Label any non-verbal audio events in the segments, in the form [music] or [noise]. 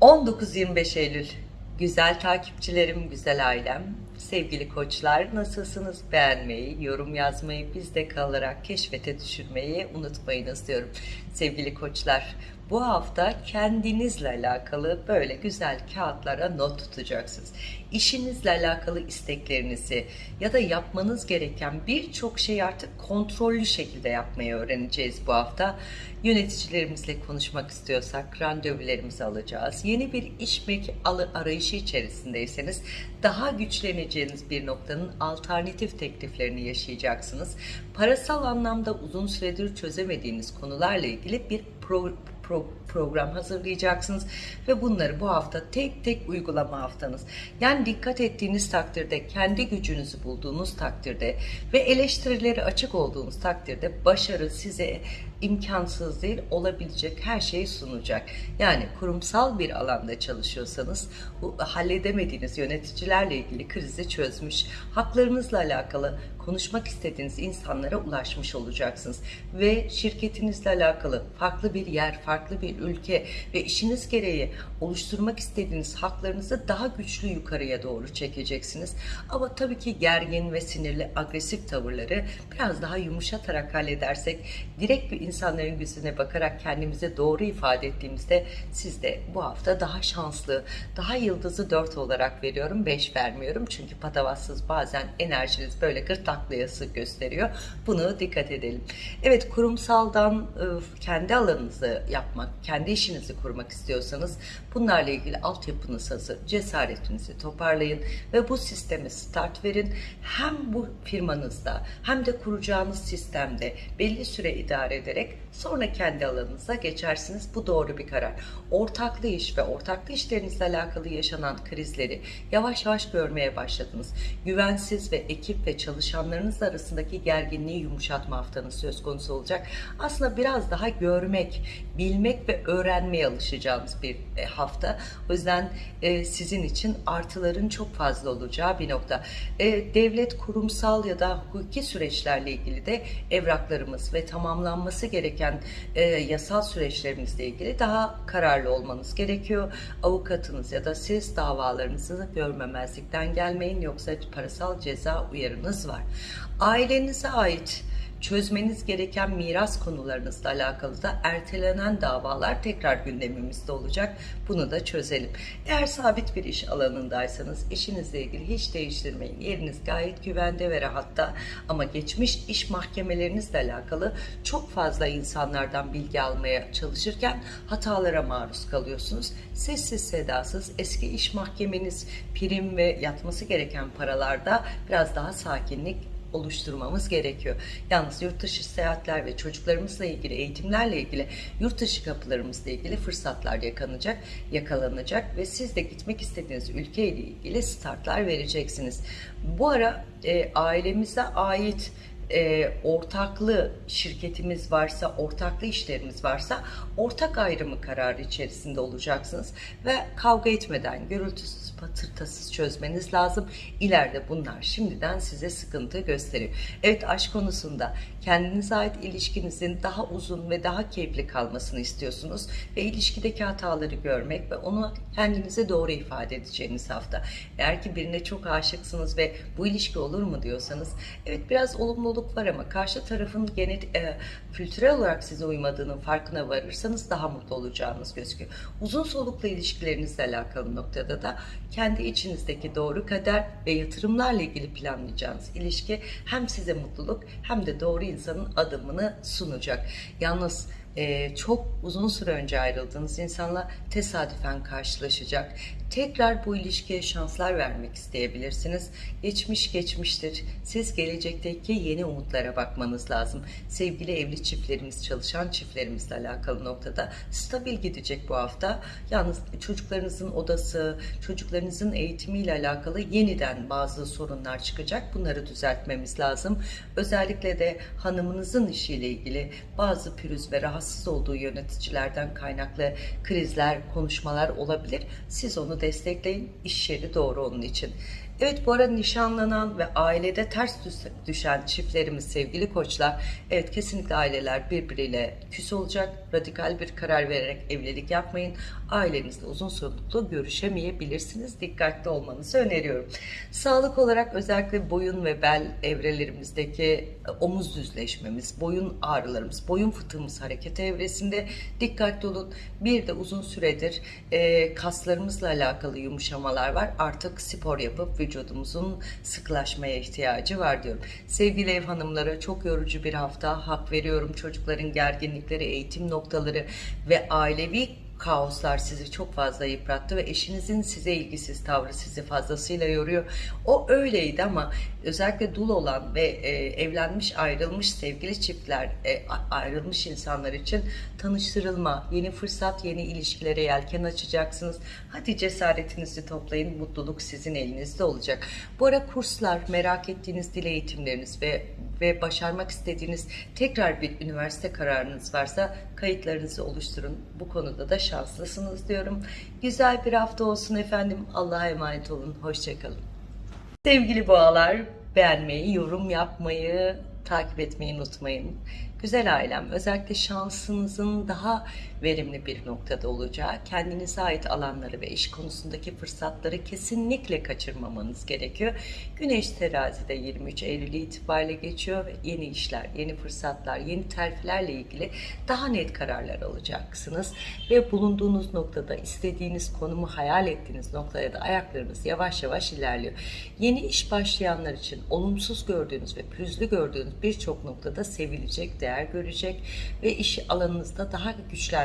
19-25 Eylül güzel takipçilerim, güzel ailem, sevgili koçlar nasılsınız? Beğenmeyi, yorum yazmayı, bizde kalarak keşfete düşürmeyi unutmayınız diyorum. Sevgili koçlar, bu hafta kendinizle alakalı böyle güzel kağıtlara not tutacaksınız. İşinizle alakalı isteklerinizi ya da yapmanız gereken birçok şey artık kontrollü şekilde yapmayı öğreneceğiz bu hafta. Yöneticilerimizle konuşmak istiyorsak randevularımızı alacağız. Yeni bir iş arayışı içerisindeyseniz daha güçleneceğiniz bir noktanın alternatif tekliflerini yaşayacaksınız. Parasal anlamda uzun süredir çözemediğiniz konularla ilgili bir pro pro program hazırlayacaksınız ve bunları bu hafta tek tek uygulama haftanız. Yani dikkat ettiğiniz takdirde, kendi gücünüzü bulduğunuz takdirde ve eleştirileri açık olduğunuz takdirde başarı size imkansız değil olabilecek her şeyi sunacak. Yani kurumsal bir alanda çalışıyorsanız bu halledemediğiniz yöneticilerle ilgili krizi çözmüş, haklarınızla alakalı konuşmak istediğiniz insanlara ulaşmış olacaksınız. Ve şirketinizle alakalı farklı bir yer, farklı bir ülke ve işiniz gereği oluşturmak istediğiniz haklarınızı daha güçlü yukarıya doğru çekeceksiniz. Ama tabii ki gergin ve sinirli, agresif tavırları biraz daha yumuşatarak halledersek, direkt bir insanların yüzüne bakarak kendimize doğru ifade ettiğimizde siz de bu hafta daha şanslı, daha yıldızı 4 olarak veriyorum, 5 vermiyorum. Çünkü patavatsız bazen enerjiniz böyle gırtlaklayası gösteriyor. Bunu dikkat edelim. Evet kurumsaldan kendi alanınızı yapmak, kendi işinizi kurmak istiyorsanız bunlarla ilgili altyapınız hazır, cesaretinizi toparlayın ve bu sisteme start verin. Hem bu firmanızda hem de kuracağınız sistemde belli süre idare ederek acidic sonra kendi alanınıza geçersiniz. Bu doğru bir karar. Ortaklı iş ve ortaklı işlerinizle alakalı yaşanan krizleri yavaş yavaş görmeye başladınız. Güvensiz ve ekip ve çalışanlarınız arasındaki gerginliği yumuşatma haftanız söz konusu olacak. Aslında biraz daha görmek, bilmek ve öğrenmeye alışacağınız bir e, hafta. O yüzden e, sizin için artıların çok fazla olacağı bir nokta. E, devlet, kurumsal ya da hukuki süreçlerle ilgili de evraklarımız ve tamamlanması gereken e, yasal süreçlerimizle ilgili daha kararlı olmanız gerekiyor. Avukatınız ya da siz davalarınızı görmemezlikten gelmeyin yoksa parasal ceza uyarınız var. Ailenize ait çözmeniz gereken miras konularınızla alakalı da ertelenen davalar tekrar gündemimizde olacak. Bunu da çözelim. Eğer sabit bir iş alanındaysanız işinizle ilgili hiç değiştirmeyin. Yeriniz gayet güvende ve rahatta ama geçmiş iş mahkemelerinizle alakalı çok fazla insanlardan bilgi almaya çalışırken hatalara maruz kalıyorsunuz. Sessiz sedasız eski iş mahkemeniz prim ve yatması gereken paralarda biraz daha sakinlik oluşturmamız gerekiyor. Yalnız yurt dışı seyahatler ve çocuklarımızla ilgili eğitimlerle ilgili yurt dışı kapılarımızla ilgili fırsatlar yakalanacak, yakalanacak ve siz de gitmek istediğiniz ülkeyle ilgili startlar vereceksiniz. Bu ara e, ailemize ait e, ortaklı şirketimiz varsa, ortaklı işlerimiz varsa ortak ayrımı kararı içerisinde olacaksınız ve kavga etmeden, gürültüsüz, patırtasız çözmeniz lazım. İleride bunlar şimdiden size sıkıntı gösteriyor. Evet aşk konusunda kendinize ait ilişkinizin daha uzun ve daha keyifli kalmasını istiyorsunuz ve ilişkideki hataları görmek ve onu kendinize doğru ifade edeceğiniz hafta. Eğer ki birine çok aşıksınız ve bu ilişki olur mu diyorsanız evet biraz olumluluk var ama karşı tarafın genet, e, kültürel olarak size uymadığının farkına varırsanız daha mutlu olacağınız gözüküyor. Uzun soluklu ilişkilerinizle alakalı noktada da kendi içinizdeki doğru kader ve yatırımlarla ilgili planlayacağınız ilişki hem size mutluluk hem de doğru insanın adımını sunacak. Yalnız e, çok uzun süre önce ayrıldığınız insanla tesadüfen karşılaşacak. Tekrar bu ilişkiye şanslar vermek isteyebilirsiniz. Geçmiş geçmiştir. Siz gelecekteki yeni umutlara bakmanız lazım. Sevgili evli çiftlerimiz, çalışan çiftlerimizle alakalı noktada stabil gidecek bu hafta. Yalnız çocuklarınızın odası, çocuklarınızın eğitimiyle alakalı yeniden bazı sorunlar çıkacak. Bunları düzeltmemiz lazım. Özellikle de hanımınızın işiyle ilgili bazı pürüz ve rahatsız olduğu yöneticilerden kaynaklı krizler, konuşmalar olabilir. Siz onu destekleyin. İş yeri doğru onun için. Evet bu arada nişanlanan ve ailede ters düş- düşen çiftlerimiz sevgili koçlar. Evet kesinlikle aileler birbiriyle küs olacak. Radikal bir karar vererek evlilik yapmayın. Ailenizle uzun soluklu görüşemeyebilirsiniz. Dikkatli olmanızı öneriyorum. Sağlık olarak özellikle boyun ve bel evrelerimizdeki e, omuz düzleşmemiz, boyun ağrılarımız, boyun fıtığımız hareket evresinde dikkatli olun. Bir de uzun süredir e, kaslarımızla alakalı yumuşamalar var. Artık spor yapıp vücudumuzun sıklaşmaya ihtiyacı var diyorum. Sevgili ev hanımlara çok yorucu bir hafta hak veriyorum. Çocukların gerginlikleri, eğitim noktaları ve ailevi kaoslar sizi çok fazla yıprattı ve eşinizin size ilgisiz tavrı sizi fazlasıyla yoruyor. O öyleydi ama özellikle dul olan ve e, evlenmiş ayrılmış sevgili çiftler e, ayrılmış insanlar için tanıştırılma, yeni fırsat, yeni ilişkilere yelken açacaksınız. Hadi cesaretinizi toplayın, mutluluk sizin elinizde olacak. Bu ara kurslar, merak ettiğiniz dil eğitimleriniz ve ve başarmak istediğiniz tekrar bir üniversite kararınız varsa kayıtlarınızı oluşturun. Bu konuda da şanslısınız diyorum. Güzel bir hafta olsun efendim. Allah'a emanet olun. Hoşçakalın. Sevgili boğalar, beğenmeyi, yorum yapmayı, takip etmeyi unutmayın. Güzel ailem, özellikle şansınızın daha verimli bir noktada olacağı, kendinize ait alanları ve iş konusundaki fırsatları kesinlikle kaçırmamanız gerekiyor. Güneş terazide 23 Eylül itibariyle geçiyor ve yeni işler, yeni fırsatlar, yeni terfilerle ilgili daha net kararlar alacaksınız. Ve bulunduğunuz noktada istediğiniz konumu hayal ettiğiniz noktaya da ayaklarınız yavaş yavaş ilerliyor. Yeni iş başlayanlar için olumsuz gördüğünüz ve pürüzlü gördüğünüz birçok noktada sevilecek, değer görecek ve iş alanınızda daha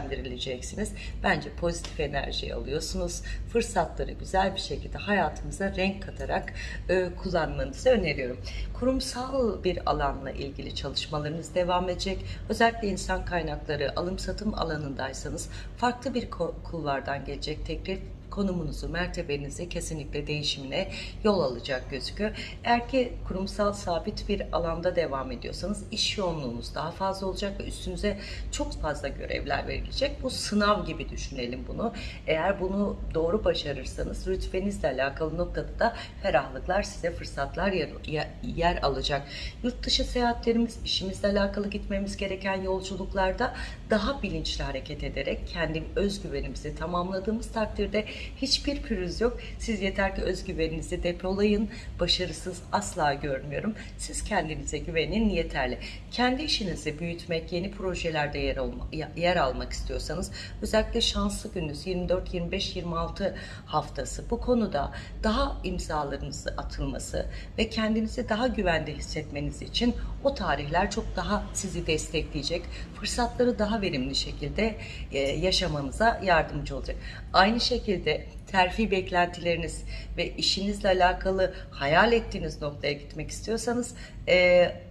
güçlendirileceksiniz. Bence pozitif enerji alıyorsunuz. Fırsatları güzel bir şekilde hayatınıza renk katarak e, kullanmanızı öneriyorum. Kurumsal bir alanla ilgili çalışmalarınız devam edecek. Özellikle insan kaynakları, alım satım alanındaysanız farklı bir kulvardan gelecek teklif konumunuzu, mertebenizi kesinlikle değişimine yol alacak gözüküyor. Eğer ki kurumsal sabit bir alanda devam ediyorsanız iş yoğunluğunuz daha fazla olacak ve üstünüze çok fazla görevler verilecek. Bu sınav gibi düşünelim bunu. Eğer bunu doğru başarırsanız rütbenizle alakalı noktada da ferahlıklar size fırsatlar yer, yer alacak. Yurt dışı seyahatlerimiz, işimizle alakalı gitmemiz gereken yolculuklarda daha bilinçli hareket ederek kendi özgüvenimizi tamamladığımız takdirde hiçbir pürüz yok. Siz yeter ki özgüveninizi depolayın. Başarısız asla görmüyorum. Siz kendinize güvenin yeterli. Kendi işinizi büyütmek, yeni projelerde yer, olma, yer almak istiyorsanız özellikle şanslı gününüz 24, 25, 26 haftası bu konuda daha imzalarınızı atılması ve kendinizi daha güvende hissetmeniz için o tarihler çok daha sizi destekleyecek. Fırsatları daha verimli şekilde e, yaşamanıza yardımcı olacak. Aynı şekilde terfi beklentileriniz ve işinizle alakalı hayal ettiğiniz noktaya gitmek istiyorsanız e,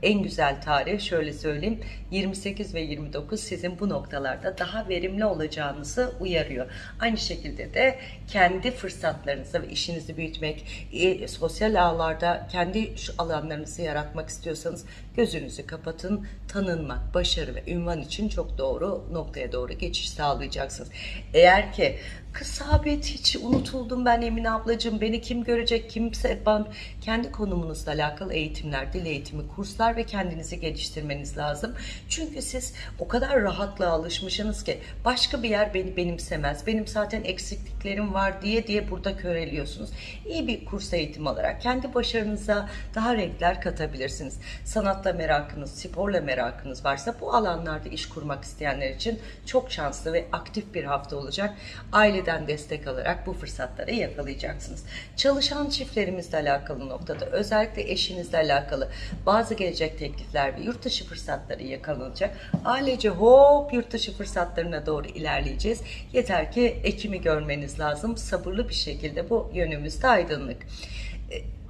en güzel tarih şöyle söyleyeyim 28 ve 29 sizin bu noktalarda daha verimli olacağınızı uyarıyor. Aynı şekilde de kendi fırsatlarınızı ve işinizi büyütmek, e, sosyal ağlarda kendi şu alanlarınızı yaratmak istiyorsanız gözünüzü kapatın. Tanınmak, başarı ve ünvan için çok doğru noktaya doğru geçiş sağlayacaksınız. Eğer ki kız sabit hiç unutuldum ben Emine ablacığım beni kim görecek kimse ben kendi konumunuzla alakalı eğitimler, dil eğitimi, kurslar ve kendinizi geliştirmeniz lazım. Çünkü siz o kadar rahatlığa alışmışsınız ki başka bir yer beni benimsemez. Benim zaten eksikliklerim var diye diye burada köreliyorsunuz. İyi bir kurs eğitimi alarak kendi başarınıza daha renkler katabilirsiniz. Sanatla merakınız, sporla merakınız varsa bu alanlarda iş kurmak isteyenler için çok şanslı ve aktif bir hafta olacak. Aileden destek alarak bu fırsatları yakalayacaksınız. Çalışan çiftlerimizle alakalı noktada özellikle eşinizle alakalı bazı gelecek teklifler ve yurt dışı fırsatları yakalanacak. Ailece hop yurt dışı fırsatlarına doğru ilerleyeceğiz. Yeter ki Ekim'i görmeniz lazım. Sabırlı bir şekilde bu yönümüzde aydınlık.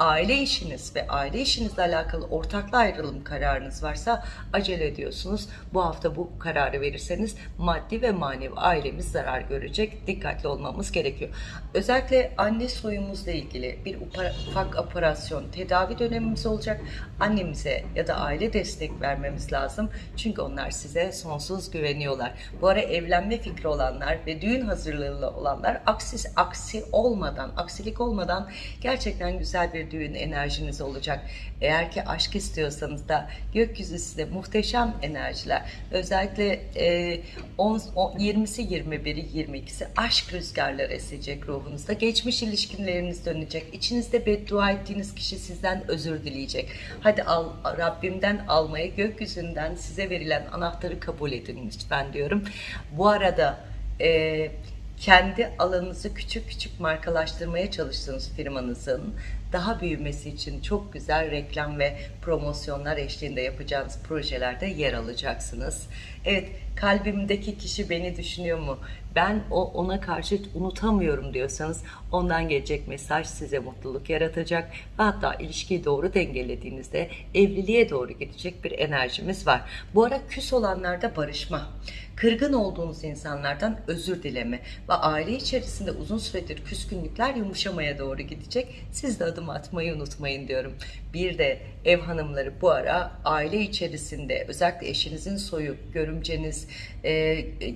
Aile işiniz ve aile işinizle alakalı ortaklı ayrılım kararınız varsa acele ediyorsunuz. Bu hafta bu kararı verirseniz maddi ve manevi ailemiz zarar görecek. Dikkatli olmamız gerekiyor. Özellikle anne soyumuzla ilgili bir ufak operasyon tedavi dönemimiz olacak. Annemize ya da aile destek vermemiz lazım. Çünkü onlar size sonsuz güveniyorlar. Bu ara evlenme fikri olanlar ve düğün hazırlığı olanlar aksi, aksi olmadan, aksilik olmadan gerçekten güzel bir düğün enerjiniz olacak. Eğer ki aşk istiyorsanız da gökyüzü size muhteşem enerjiler. Özellikle e, 10, 10, 20'si 21'i 22'si aşk rüzgarları esecek ruhunuzda. Geçmiş ilişkileriniz dönecek. İçinizde beddua ettiğiniz kişi sizden özür dileyecek. Hadi al, Rabbimden almayı, gökyüzünden size verilen anahtarı kabul edin lütfen diyorum. Bu arada e, kendi alanınızı küçük küçük markalaştırmaya çalıştığınız firmanızın daha büyümesi için çok güzel reklam ve promosyonlar eşliğinde yapacağınız projelerde yer alacaksınız. Evet, kalbimdeki kişi beni düşünüyor mu? Ben o ona karşı unutamıyorum diyorsanız ondan gelecek mesaj size mutluluk yaratacak ve hatta ilişkiyi doğru dengelediğinizde evliliğe doğru gidecek bir enerjimiz var. Bu ara küs olanlarda barışma, kırgın olduğunuz insanlardan özür dileme ve aile içerisinde uzun süredir küskünlükler yumuşamaya doğru gidecek. Siz de adım atmayı unutmayın diyorum. Bir de ev hanımları bu ara aile içerisinde özellikle eşinizin soyu, görümceniz, e,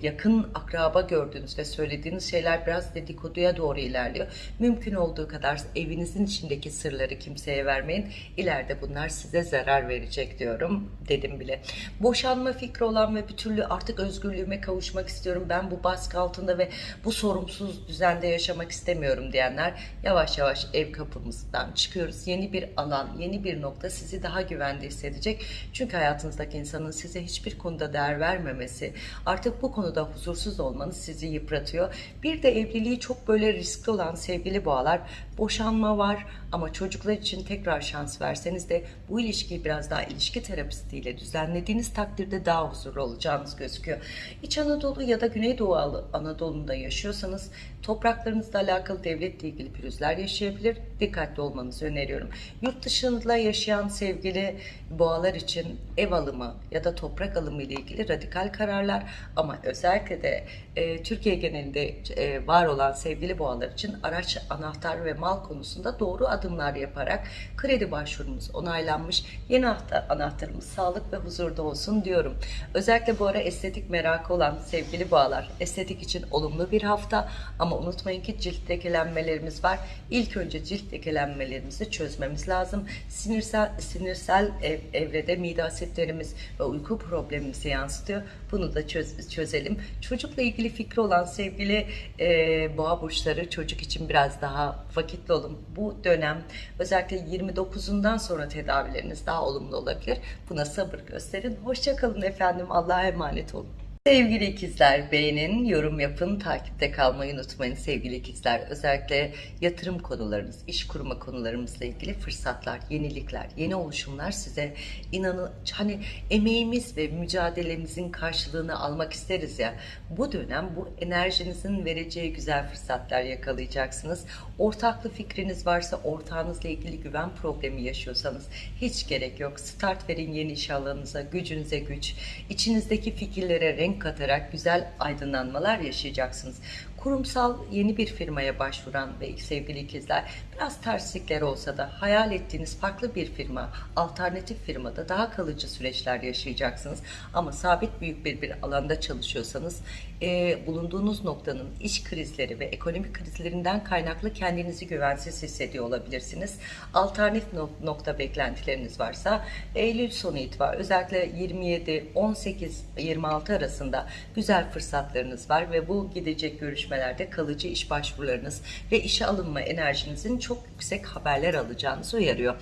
yakın akraba gördüğünüz ve söylediğiniz şeyler biraz dedikoduya doğru ilerliyor. Mümkün olduğu kadar evinizin içindeki sırları kimseye vermeyin. İleride bunlar size zarar verecek diyorum. Dedim bile. Boşanma fikri olan ve bir türlü artık özgürlüğüme kavuşmak istiyorum. Ben bu baskı altında ve bu sorumsuz düzende yaşamak istemiyorum diyenler yavaş yavaş ev kapımızdan çıkıyoruz. Yeni bir alan, yeni bir nokta sizi daha güvende hissedecek. Çünkü hayatınızdaki insanın size hiçbir konuda değer vermemesi, artık bu konuda huzursuz olmanız sizi yıpratıyor. Bir de evliliği çok böyle riskli olan sevgili boğalar, boşanma var ama çocuklar için tekrar şans verseniz de bu ilişkiyi biraz daha ilişki terapistiyle düzenlediğiniz takdirde daha huzurlu olacağınız gözüküyor. İç Anadolu ya da Güneydoğu Anadolu'nda yaşıyorsanız topraklarınızla alakalı devletle ilgili pürüzler yaşayabilir. Dikkatli olmanızı öneriyorum. Yurt dışında yaşayan sevgili boğalar için ev alımı ya da toprak alımı ile ilgili radikal kararlar ama özellikle de e, Türkiye genelinde e, var olan sevgili boğalar için araç, anahtar ve mal konusunda doğru adımlar yaparak kredi başvurumuz onaylanmış. Yeni anahtarımız sağlık ve huzurda olsun diyorum. Özellikle bu ara estetik merakı olan sevgili boğalar estetik için olumlu bir hafta ama unutmayın ki cilt lekelenmelerimiz var. İlk önce cilt lekelenmelerimizi çözmemiz lazım. Sinirsel, sinirsel ev, evrede mide asitlerimiz ve uyku problemimizi yansıtıyor. Bunu da çöz, çözelim. Çocukla ilgili fikri olan sevgili e, boğa burçları çocuk için biraz daha vakitli olun. Bu dönem özellikle 29'undan sonra tedavileriniz daha olumlu olabilir. Buna sabır gösterin. Hoşçakalın efendim. Allah'a emanet olun. Sevgili ikizler beğenin, yorum yapın, takipte kalmayı unutmayın sevgili ikizler. Özellikle yatırım konularınız, iş kurma konularımızla ilgili fırsatlar, yenilikler, yeni oluşumlar size inanın hani emeğimiz ve mücadelemizin karşılığını almak isteriz ya. Bu dönem bu enerjinizin vereceği güzel fırsatlar yakalayacaksınız. Ortaklı fikriniz varsa ortağınızla ilgili güven problemi yaşıyorsanız hiç gerek yok. Start verin yeni iş alanınıza, gücünüze güç. İçinizdeki fikirlere renk katarak güzel aydınlanmalar yaşayacaksınız. Kurumsal yeni bir firmaya başvuran ve sevgili ikizler biraz terslikler olsa da hayal ettiğiniz farklı bir firma, alternatif firmada daha kalıcı süreçler yaşayacaksınız. Ama sabit büyük bir, bir alanda çalışıyorsanız e, bulunduğunuz noktanın iş krizleri ve ekonomik krizlerinden kaynaklı kendinizi güvensiz hissediyor olabilirsiniz. Alternatif nokta beklentileriniz varsa Eylül sonu itibariyle özellikle 27, 18, 26 arasında güzel fırsatlarınız var ve bu gidecek görüşmelerde kalıcı iş başvurularınız ve işe alınma enerjinizin çok yüksek haberler alacağınızı uyarıyor.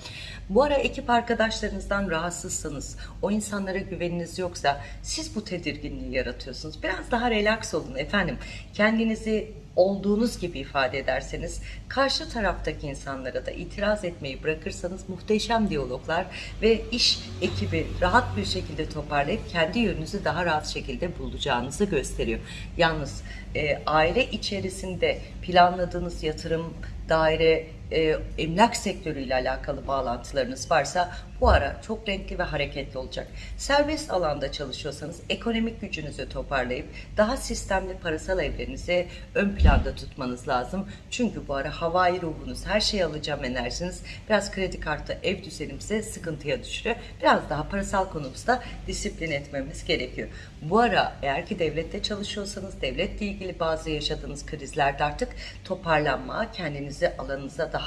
Bu ara ekip arkadaşlarınızdan rahatsızsanız, o insanlara güveniniz yoksa siz bu tedirginliği yaratıyorsunuz. Biraz daha relax olun efendim. Kendinizi olduğunuz gibi ifade ederseniz, karşı taraftaki insanlara da itiraz etmeyi bırakırsanız muhteşem diyaloglar ve iş ekibi rahat bir şekilde toparlayıp kendi yönünüzü daha rahat şekilde bulacağınızı gösteriyor. Yalnız e, aile içerisinde planladığınız yatırım daire, e, emlak sektörüyle alakalı bağlantılarınız varsa bu ara çok renkli ve hareketli olacak. Serbest alanda çalışıyorsanız ekonomik gücünüzü toparlayıp daha sistemli parasal evlerinizi ön planda tutmanız lazım. Çünkü bu ara havai ruhunuz, her şeyi alacağım enerjiniz biraz kredi kartı ev düzenimizi sıkıntıya düşürüyor. Biraz daha parasal konumuzda disiplin etmemiz gerekiyor. Bu ara eğer ki devlette çalışıyorsanız devletle ilgili bazı yaşadığınız krizlerde artık toparlanma, kendinizi alanınıza daha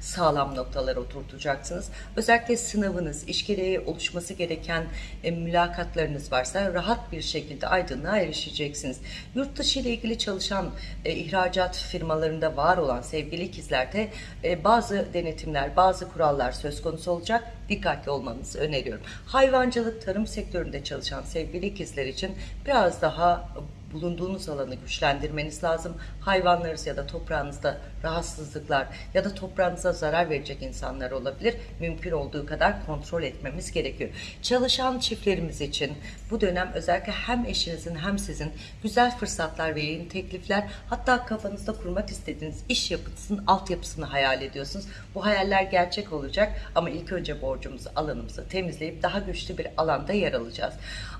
sağlam noktalar oturtacaksınız. Özellikle sınavınız, iş gereği oluşması gereken e, mülakatlarınız varsa rahat bir şekilde aydınlığa erişeceksiniz. Yurt dışı ile ilgili çalışan e, ihracat firmalarında var olan sevgili ikizlerde e, bazı denetimler, bazı kurallar söz konusu olacak. Dikkatli olmanızı öneriyorum. Hayvancılık, tarım sektöründe çalışan sevgili ikizler için biraz daha bulunduğunuz alanı güçlendirmeniz lazım. Hayvanlarınız ya da toprağınızda rahatsızlıklar ya da toprağınıza zarar verecek insanlar olabilir. Mümkün olduğu kadar kontrol etmemiz gerekiyor. Çalışan çiftlerimiz için bu dönem özellikle hem eşinizin hem sizin güzel fırsatlar ve yeni teklifler hatta kafanızda kurmak istediğiniz iş yapısının altyapısını hayal ediyorsunuz. Bu hayaller gerçek olacak ama ilk önce borcumuzu, alanımızı temizleyip daha güçlü bir alanda yer alacağız.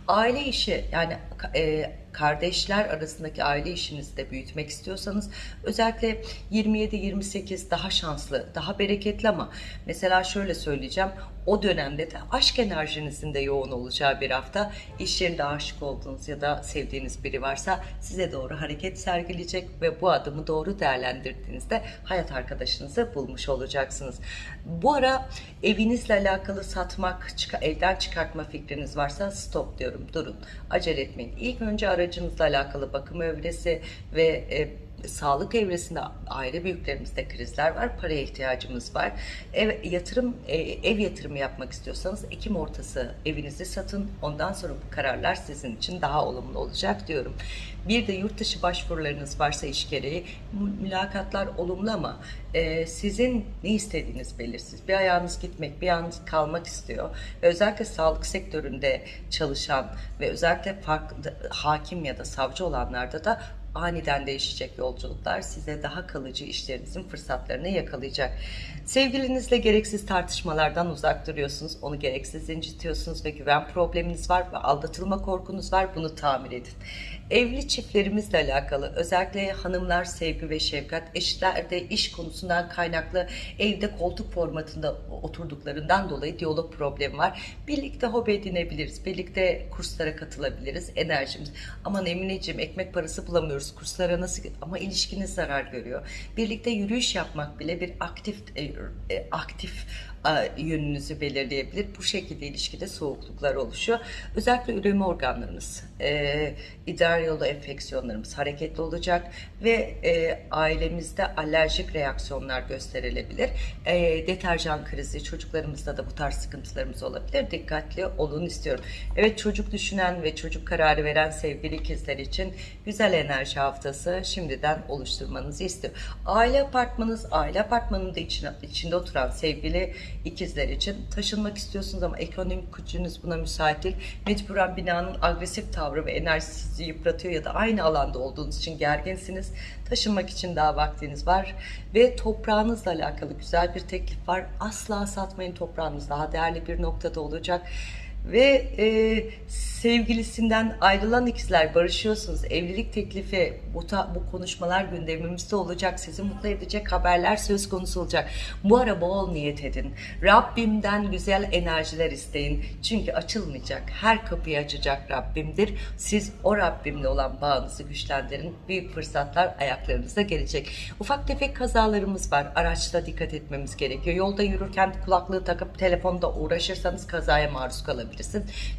Aile işi yani e, kardeşler arasındaki aile işinizi de büyütmek istiyorsanız özellikle 27-28 daha şanslı, daha bereketli ama mesela şöyle söyleyeceğim o dönemde de aşk enerjinizin de yoğun olacağı bir hafta iş yerinde aşık olduğunuz ya da sevdiğiniz biri varsa size doğru hareket sergileyecek ve bu adımı doğru değerlendirdiğinizde hayat arkadaşınızı bulmuş olacaksınız. Bu ara evinizle alakalı satmak, evden çıkartma fikriniz varsa stop diyorum, durun, acele etmeyin. İlk önce aracınızla alakalı bakım evresi ve e, sağlık evresinde aile büyüklerimizde krizler var. Paraya ihtiyacımız var. Ev yatırım e, ev yatırımı yapmak istiyorsanız Ekim ortası evinizi satın. Ondan sonra bu kararlar sizin için daha olumlu olacak diyorum. Bir de yurt dışı başvurularınız varsa iş gereği mülakatlar olumlu ama e, sizin ne istediğiniz belirsiz. Bir ayağınız gitmek, bir ayağınız kalmak istiyor. Ve özellikle sağlık sektöründe çalışan ve özellikle farklı hakim ya da savcı olanlarda da aniden değişecek yolculuklar size daha kalıcı işlerinizin fırsatlarını yakalayacak. Sevgilinizle gereksiz tartışmalardan uzak duruyorsunuz. Onu gereksiz incitiyorsunuz ve güven probleminiz var ve aldatılma korkunuz var. Bunu tamir edin. Evli çiftlerimizle alakalı özellikle hanımlar sevgi ve şefkat, eşlerde iş konusundan kaynaklı evde koltuk formatında oturduklarından dolayı diyalog problemi var. Birlikte hobi edinebiliriz, birlikte kurslara katılabiliriz, enerjimiz. Aman Emineciğim ekmek parası bulamıyoruz, kurslara nasıl ama ilişkiniz zarar görüyor. Birlikte yürüyüş yapmak bile bir aktif e, e, aktif yönünüzü belirleyebilir. Bu şekilde ilişkide soğukluklar oluşuyor. Özellikle üreme organlarımız, e, idrar yolu enfeksiyonlarımız hareketli olacak ve e, ailemizde alerjik reaksiyonlar gösterilebilir. E, deterjan krizi, çocuklarımızda da bu tarz sıkıntılarımız olabilir. Dikkatli olun istiyorum. Evet çocuk düşünen ve çocuk kararı veren sevgili ikizler için güzel enerji haftası şimdiden oluşturmanızı istiyorum. Aile apartmanınız, aile apartmanının içine, içinde oturan sevgili ikizler için taşınmak istiyorsunuz ama ekonomik gücünüz buna müsait değil. Mecburen binanın agresif tavrı ve enerjisi sizi yıpratıyor ya da aynı alanda olduğunuz için gerginsiniz. Taşınmak için daha vaktiniz var ve toprağınızla alakalı güzel bir teklif var. Asla satmayın toprağınız daha değerli bir noktada olacak ve e, sevgilisinden ayrılan ikizler barışıyorsunuz. Evlilik teklifi, bu, ta, bu konuşmalar gündemimizde olacak. Sizi mutlu edecek haberler söz konusu olacak. Bu ara bol niyet edin. Rabbimden güzel enerjiler isteyin. Çünkü açılmayacak. Her kapıyı açacak Rabbimdir. Siz o Rabbimle olan bağınızı güçlendirin. Büyük fırsatlar ayaklarınıza gelecek. Ufak tefek kazalarımız var. Araçta dikkat etmemiz gerekiyor. Yolda yürürken kulaklığı takıp telefonda uğraşırsanız kazaya maruz kalabilirsiniz.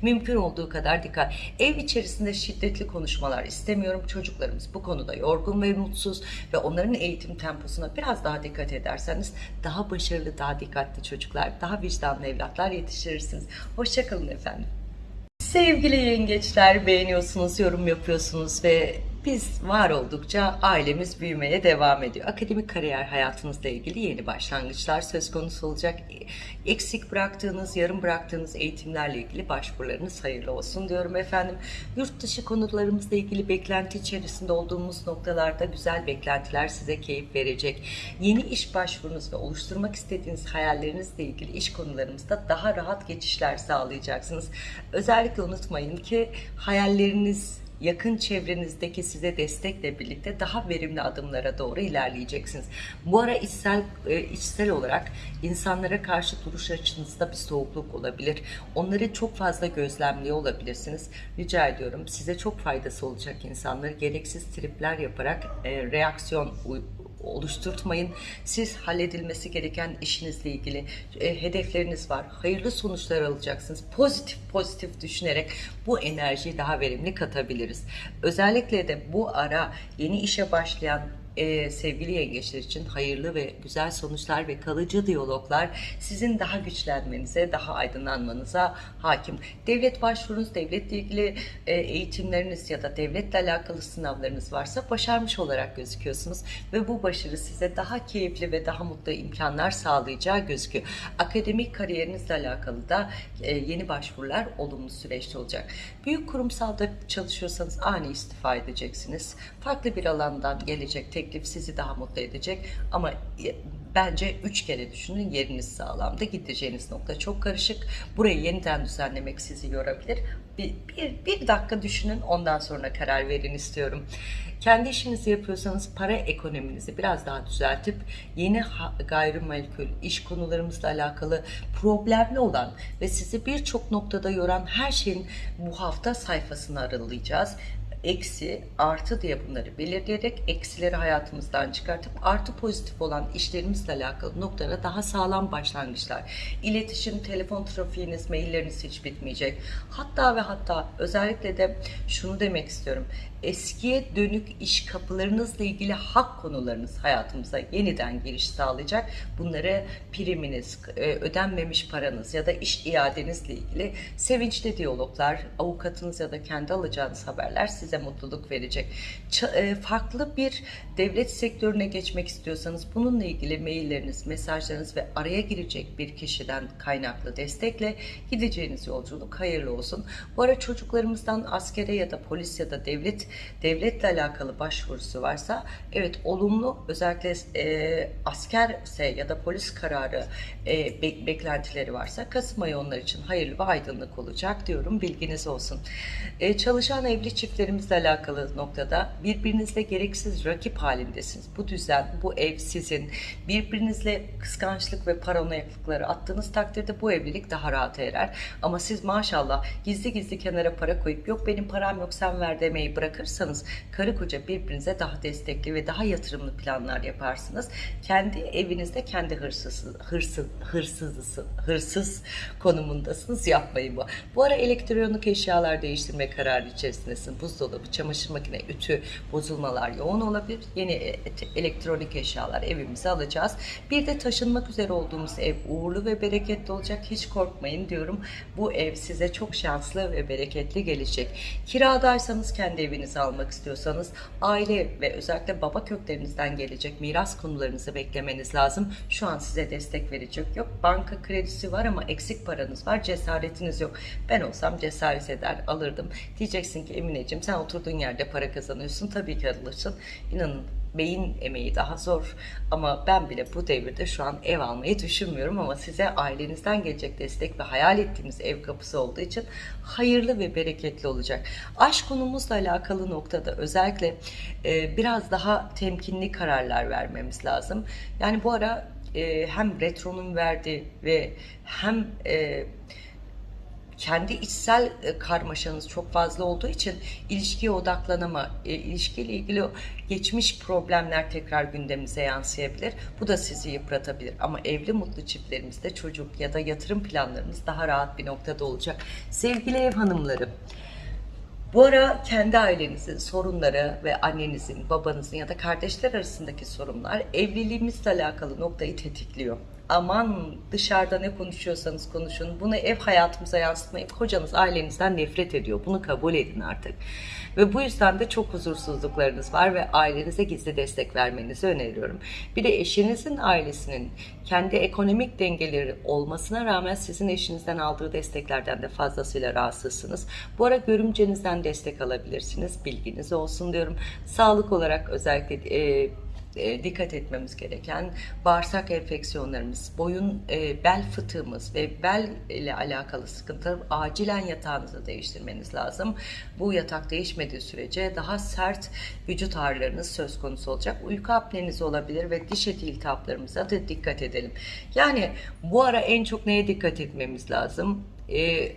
Mümkün olduğu kadar dikkat. Ev içerisinde şiddetli konuşmalar istemiyorum. Çocuklarımız bu konuda yorgun ve mutsuz ve onların eğitim temposuna biraz daha dikkat ederseniz daha başarılı, daha dikkatli çocuklar, daha vicdanlı evlatlar yetiştirirsiniz. Hoşçakalın efendim. Sevgili yengeçler beğeniyorsunuz, yorum yapıyorsunuz ve Biz var oldukça ailemiz büyümeye devam ediyor. Akademik kariyer hayatınızla ilgili yeni başlangıçlar söz konusu olacak. Eksik bıraktığınız, yarım bıraktığınız eğitimlerle ilgili başvurularınız hayırlı olsun diyorum efendim. Yurt dışı konularımızla ilgili beklenti içerisinde olduğumuz noktalarda güzel beklentiler size keyif verecek. Yeni iş başvurunuz ve oluşturmak istediğiniz hayallerinizle ilgili iş konularımızda daha rahat geçişler sağlayacaksınız. Özellikle unutmayın ki hayalleriniz yakın çevrenizdeki size destekle birlikte daha verimli adımlara doğru ilerleyeceksiniz. Bu ara içsel e, içsel olarak insanlara karşı duruş açınızda bir soğukluk olabilir. Onları çok fazla gözlemliyor olabilirsiniz. Rica ediyorum size çok faydası olacak insanları gereksiz tripler yaparak e, reaksiyon oluşturtmayın. Siz halledilmesi gereken işinizle ilgili e, hedefleriniz var. Hayırlı sonuçlar alacaksınız. Pozitif pozitif düşünerek bu enerjiyi daha verimli katabiliriz. Özellikle de bu ara yeni işe başlayan e, sevgili yengeçler için hayırlı ve güzel sonuçlar ve kalıcı diyaloglar sizin daha güçlenmenize, daha aydınlanmanıza hakim. Devlet başvurunuz, devletle ilgili e, eğitimleriniz ya da devletle alakalı sınavlarınız varsa başarmış olarak gözüküyorsunuz ve bu başarı size daha keyifli ve daha mutlu imkanlar sağlayacağı gözüküyor. Akademik kariyerinizle alakalı da e, yeni başvurular olumlu süreçte olacak. Büyük kurumsalda çalışıyorsanız ani istifa edeceksiniz. Farklı bir alandan gelecek teklif sizi daha mutlu edecek ama bence üç kere düşünün yeriniz sağlamda gideceğiniz nokta çok karışık. Burayı yeniden düzenlemek sizi yorabilir. Bir, bir, bir dakika düşünün ondan sonra karar verin istiyorum. Kendi işinizi yapıyorsanız para ekonominizi biraz daha düzeltip yeni gayrimenkul iş konularımızla alakalı problemli olan ve sizi birçok noktada yoran her şeyin bu hafta sayfasını aralayacağız eksi, artı diye bunları belirleyerek eksileri hayatımızdan çıkartıp artı pozitif olan işlerimizle alakalı noktalara daha sağlam başlangıçlar. İletişim, telefon trafiğiniz, mailleriniz hiç bitmeyecek. Hatta ve hatta özellikle de şunu demek istiyorum. Eskiye dönük iş kapılarınızla ilgili hak konularınız hayatımıza yeniden giriş sağlayacak. Bunları priminiz, e, ödenmemiş paranız ya da iş iadenizle ilgili sevinçli diyaloglar, avukatınız ya da kendi alacağınız haberler size mutluluk verecek. Ç- e, farklı bir devlet sektörüne geçmek istiyorsanız bununla ilgili mailleriniz, mesajlarınız ve araya girecek bir kişiden kaynaklı destekle gideceğiniz yolculuk hayırlı olsun. Bu ara çocuklarımızdan askere ya da polis ya da devlet devletle alakalı başvurusu varsa evet olumlu özellikle e, askerse ya da polis kararı e, be- beklentileri varsa Kasım ayı onlar için hayırlı ve aydınlık olacak diyorum bilginiz olsun. E, çalışan evli çiftlerimizle alakalı noktada birbirinizle gereksiz rakip halindesiniz. Bu düzen, bu ev sizin. Birbirinizle kıskançlık ve paranoyaklıkları attığınız takdirde bu evlilik daha rahat erer. Ama siz maşallah gizli gizli kenara para koyup yok benim param yok sen ver demeyi bırakırsanız karı koca birbirinize daha destekli ve daha yatırımlı planlar yaparsınız. Kendi evinizde kendi hırsız, hırsız, hırsız konumundasınız. Yapmayın bu. Bu ara elektronik eşyalar değiştirme kararı içerisindesin. Buzdolabı, çamaşır makine, ütü, bozulmalar yoğun olabilir. Yeni e- elektronik eşyalar evimize alacağız. Bir de taşınmak üzere olduğumuz ev uğurlu ve bereketli olacak. Hiç korkmayın diyorum. Bu ev size çok şanslı ve bereketli gelecek. Kiradaysanız kendi evinizi almak istiyorsanız aile ve özellikle baba köklerinizden gelecek miras konularınızı beklemeniz lazım. Şu an size destek verecek yok. Banka kredisi var ama eksik paranız var. Cesaretiniz yok. Ben olsam cesaret eder alırdım. Diyeceksin ki Emineciğim sen oturduğun yerde para kazanıyorsun. Tabii ki alırsın. İnanın beyin emeği daha zor ama ben bile bu devirde şu an ev almayı düşünmüyorum ama size ailenizden gelecek destek ve hayal ettiğimiz ev kapısı olduğu için hayırlı ve bereketli olacak. Aşk konumuzla alakalı noktada özellikle e, biraz daha temkinli kararlar vermemiz lazım. Yani bu ara e, hem retronun verdiği ve hem e, kendi içsel e, karmaşanız çok fazla olduğu için ilişkiye odaklanama, e, ilişkiyle ilgili geçmiş problemler tekrar gündemimize yansıyabilir. Bu da sizi yıpratabilir. Ama evli mutlu çiftlerimizde çocuk ya da yatırım planlarımız daha rahat bir noktada olacak. Sevgili ev hanımları, Bu ara kendi ailenizin sorunları ve annenizin, babanızın ya da kardeşler arasındaki sorunlar evliliğimizle alakalı noktayı tetikliyor. Aman dışarıda ne konuşuyorsanız konuşun. Bunu ev hayatımıza yansıtmayın. Kocanız ailenizden nefret ediyor. Bunu kabul edin artık. Ve bu yüzden de çok huzursuzluklarınız var ve ailenize gizli destek vermenizi öneriyorum. Bir de eşinizin ailesinin kendi ekonomik dengeleri olmasına rağmen sizin eşinizden aldığı desteklerden de fazlasıyla rahatsızsınız. Bu ara görümcenizden destek alabilirsiniz. Bilginiz olsun diyorum. Sağlık olarak özellikle e, e, dikkat etmemiz gereken bağırsak enfeksiyonlarımız, boyun, e, bel fıtığımız ve bel ile alakalı sıkıntılar acilen yatağınızı değiştirmeniz lazım. Bu yatak değişmediği sürece daha sert vücut ağrılarınız söz konusu olacak. Uyku apneniz olabilir ve diş eti iltihaplarımıza da dikkat edelim. Yani bu ara en çok neye dikkat etmemiz lazım? E,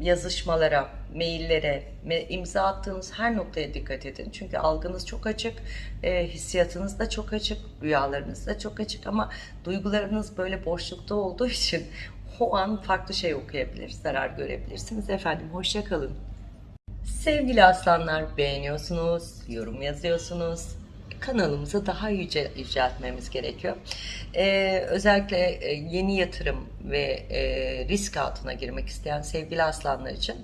yazışmalara, maillere, imza attığınız her noktaya dikkat edin. Çünkü algınız çok açık, e, hissiyatınız da çok açık, rüyalarınız da çok açık ama duygularınız böyle boşlukta olduğu [laughs] için o an farklı şey okuyabilir, zarar görebilirsiniz. Efendim hoşça kalın. Sevgili aslanlar beğeniyorsunuz, yorum yazıyorsunuz. Kanalımızı daha yüce yüceltmemiz gerekiyor. Ee, özellikle e, yeni yatırım ve e, risk altına girmek isteyen sevgili aslanlar için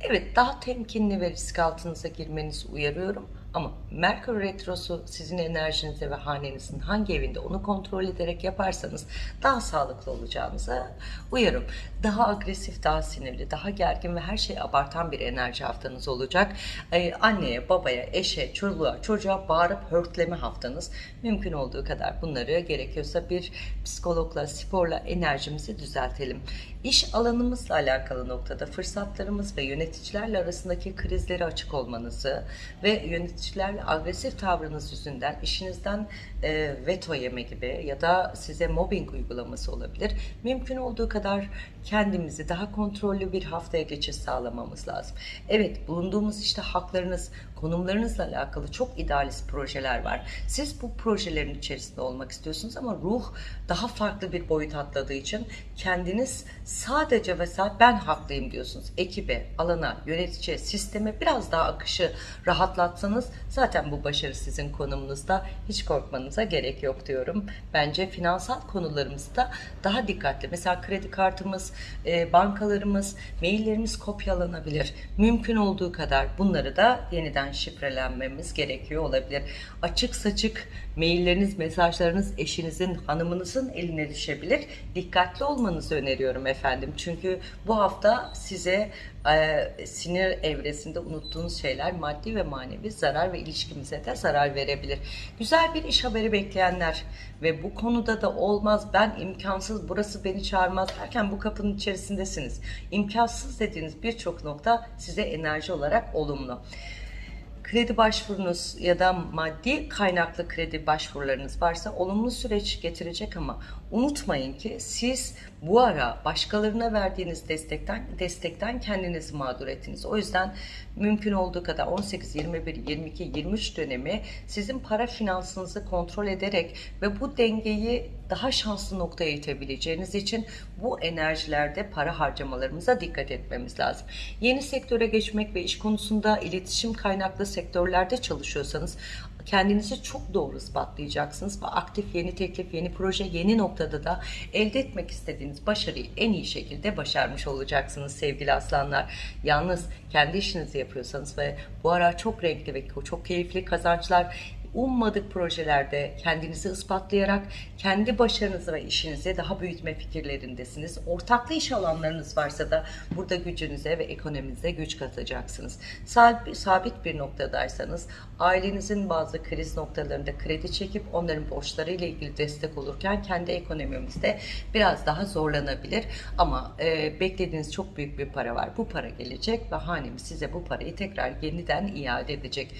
evet daha temkinli ve risk altınıza girmenizi uyarıyorum. Ama Merkür Retrosu sizin enerjinize ve hanenizin hangi evinde onu kontrol ederek yaparsanız daha sağlıklı olacağınıza uyarım. Daha agresif, daha sinirli, daha gergin ve her şeyi abartan bir enerji haftanız olacak. Ee, anneye, babaya, eşe, çoluğa, çocuğa bağırıp hörtleme haftanız. Mümkün olduğu kadar bunları gerekiyorsa bir psikologla, sporla enerjimizi düzeltelim. İş alanımızla alakalı noktada fırsatlarımız ve yöneticilerle arasındaki krizleri açık olmanızı ve yöneticilerle agresif tavrınız yüzünden işinizden e, veto yeme gibi ya da size mobbing uygulaması olabilir. Mümkün olduğu kadar kendimizi daha kontrollü bir haftaya geçiş sağlamamız lazım. Evet bulunduğumuz işte haklarınız, konumlarınızla alakalı çok idealist projeler var. Siz bu projelerin içerisinde olmak istiyorsunuz ama ruh daha farklı bir boyut atladığı için kendiniz sadece ve sadece ben haklıyım diyorsunuz. Ekibe, alana, yöneticiye, sisteme biraz daha akışı rahatlatsanız zaten bu başarı sizin konumunuzda hiç korkmanıza gerek yok diyorum. Bence finansal konularımızda daha dikkatli. Mesela kredi kartımız, e, bankalarımız, maillerimiz kopyalanabilir. Mümkün olduğu kadar bunları da yeniden şifrelenmemiz gerekiyor olabilir. Açık saçık mailleriniz, mesajlarınız eşinizin, hanımınızın eline düşebilir. Dikkatli olmanızı öneriyorum efendim. Çünkü bu hafta size e, sinir evresinde unuttuğunuz şeyler maddi ve manevi zarar ve ilişkimize de zarar verebilir. Güzel bir iş haberi bekleyenler ve bu konuda da olmaz ben imkansız burası beni çağırmaz derken bu kapının içerisindesiniz. İmkansız dediğiniz birçok nokta size enerji olarak olumlu kredi başvurunuz ya da maddi kaynaklı kredi başvurularınız varsa olumlu süreç getirecek ama unutmayın ki siz bu ara başkalarına verdiğiniz destekten destekten kendinizi mağdur ettiniz. O yüzden mümkün olduğu kadar 18, 21, 22, 23 dönemi sizin para finansınızı kontrol ederek ve bu dengeyi daha şanslı noktaya itebileceğiniz için bu enerjilerde para harcamalarımıza dikkat etmemiz lazım. Yeni sektöre geçmek ve iş konusunda iletişim kaynaklı sektörlerde çalışıyorsanız kendinizi çok doğru ispatlayacaksınız ve aktif yeni teklif, yeni proje, yeni noktada da elde etmek istediğiniz başarıyı en iyi şekilde başarmış olacaksınız sevgili aslanlar. Yalnız kendi işinizi yapıyorsanız ve bu ara çok renkli ve çok keyifli kazançlar ummadık projelerde kendinizi ispatlayarak kendi başarınızı ve işinizi daha büyütme fikirlerindesiniz. Ortaklı iş alanlarınız varsa da burada gücünüze ve ekonominize güç katacaksınız. Sabit bir noktadaysanız ailenizin bazı kriz noktalarında kredi çekip onların borçlarıyla ilgili destek olurken kendi ekonomimizde biraz daha zorlanabilir. Ama e, beklediğiniz çok büyük bir para var. Bu para gelecek ve hanemiz size bu parayı tekrar yeniden iade edecek.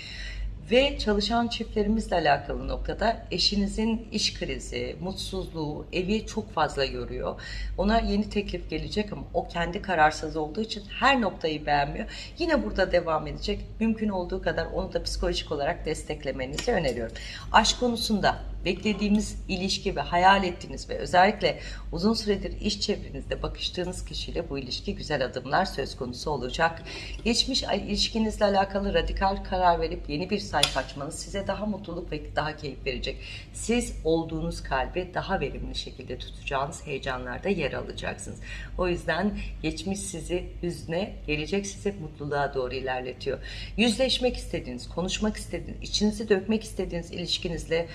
Ve çalışan çiftlerimizle alakalı noktada eşinizin iş krizi, mutsuzluğu, evi çok fazla yoruyor. Ona yeni teklif gelecek ama o kendi kararsız olduğu için her noktayı beğenmiyor. Yine burada devam edecek. Mümkün olduğu kadar onu da psikolojik olarak desteklemenizi öneriyorum. Aşk konusunda beklediğimiz ilişki ve hayal ettiğiniz ve özellikle uzun süredir iş çevrenizde bakıştığınız kişiyle bu ilişki güzel adımlar söz konusu olacak. Geçmiş ilişkinizle alakalı radikal karar verip yeni bir sayfa açmanız size daha mutluluk ve daha keyif verecek. Siz olduğunuz kalbi daha verimli şekilde tutacağınız heyecanlarda yer alacaksınız. O yüzden geçmiş sizi hüzne, gelecek sizi mutluluğa doğru ilerletiyor. Yüzleşmek istediğiniz, konuşmak istediğiniz, içinizi dökmek istediğiniz ilişkinizle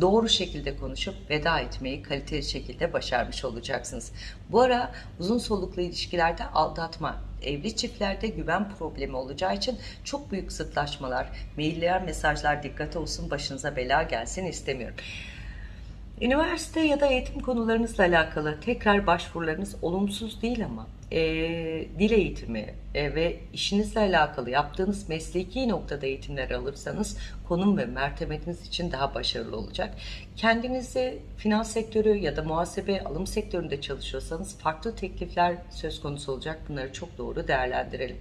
doğru şekilde konuşup veda etmeyi kaliteli şekilde başarmış olacaksınız. Bu ara uzun soluklu ilişkilerde aldatma, evli çiftlerde güven problemi olacağı için çok büyük zıtlaşmalar, mailler, mesajlar dikkate olsun başınıza bela gelsin istemiyorum. Üniversite ya da eğitim konularınızla alakalı tekrar başvurularınız olumsuz değil ama e, dil eğitimi e, ve işinizle alakalı yaptığınız mesleki noktada eğitimler alırsanız konum ve mertebeniz için daha başarılı olacak. Kendinizi finans sektörü ya da muhasebe alım sektöründe çalışıyorsanız farklı teklifler söz konusu olacak. Bunları çok doğru değerlendirelim.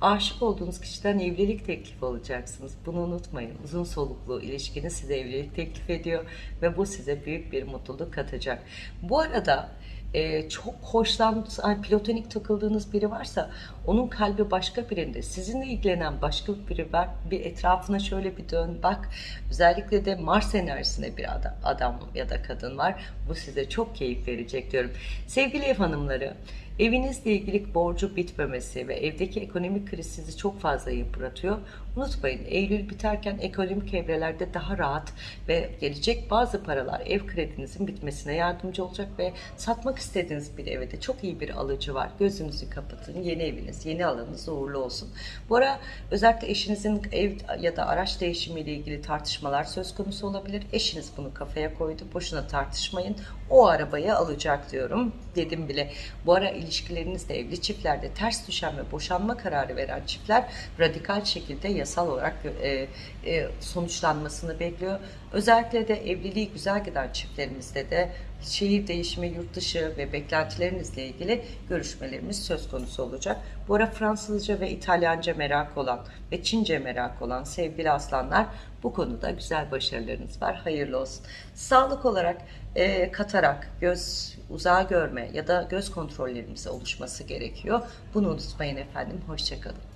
Aşık olduğunuz kişiden evlilik teklifi alacaksınız. Bunu unutmayın. Uzun soluklu ilişkiniz size evlilik teklif ediyor ve bu size büyük bir mutluluk katacak. Bu arada e, çok hoşlandığınız, yani platonik takıldığınız biri varsa onun kalbi başka birinde. Sizinle ilgilenen başka biri var. Bir etrafına şöyle bir dön bak. Özellikle de Mars enerjisinde bir adam, adam ya da kadın var. Bu size çok keyif verecek diyorum. Sevgili ev hanımları, Evinizle ilgili borcu bitmemesi ve evdeki ekonomik kriz sizi çok fazla yıpratıyor. Unutmayın Eylül biterken ekonomik evrelerde daha rahat ve gelecek bazı paralar ev kredinizin bitmesine yardımcı olacak ve satmak istediğiniz bir evde çok iyi bir alıcı var. Gözünüzü kapatın. Yeni eviniz, yeni alanınız uğurlu olsun. Bu ara özellikle eşinizin ev ya da araç değişimiyle ilgili tartışmalar söz konusu olabilir. Eşiniz bunu kafaya koydu. Boşuna tartışmayın. O arabayı alacak diyorum. Dedim bile. Bu ara ilişkilerinizde evli çiftlerde ters düşen ve boşanma kararı veren çiftler radikal şekilde yasal olarak e, e, sonuçlanmasını bekliyor. Özellikle de evliliği güzel giden çiftlerimizde de şehir değişimi, yurt dışı ve beklentilerinizle ilgili görüşmelerimiz söz konusu olacak. Bu ara Fransızca ve İtalyanca merak olan ve Çince merak olan sevgili aslanlar bu konuda güzel başarılarınız var. Hayırlı olsun. Sağlık olarak e, katarak göz uzağa görme ya da göz kontrollerimize oluşması gerekiyor. Bunu unutmayın efendim. Hoşçakalın.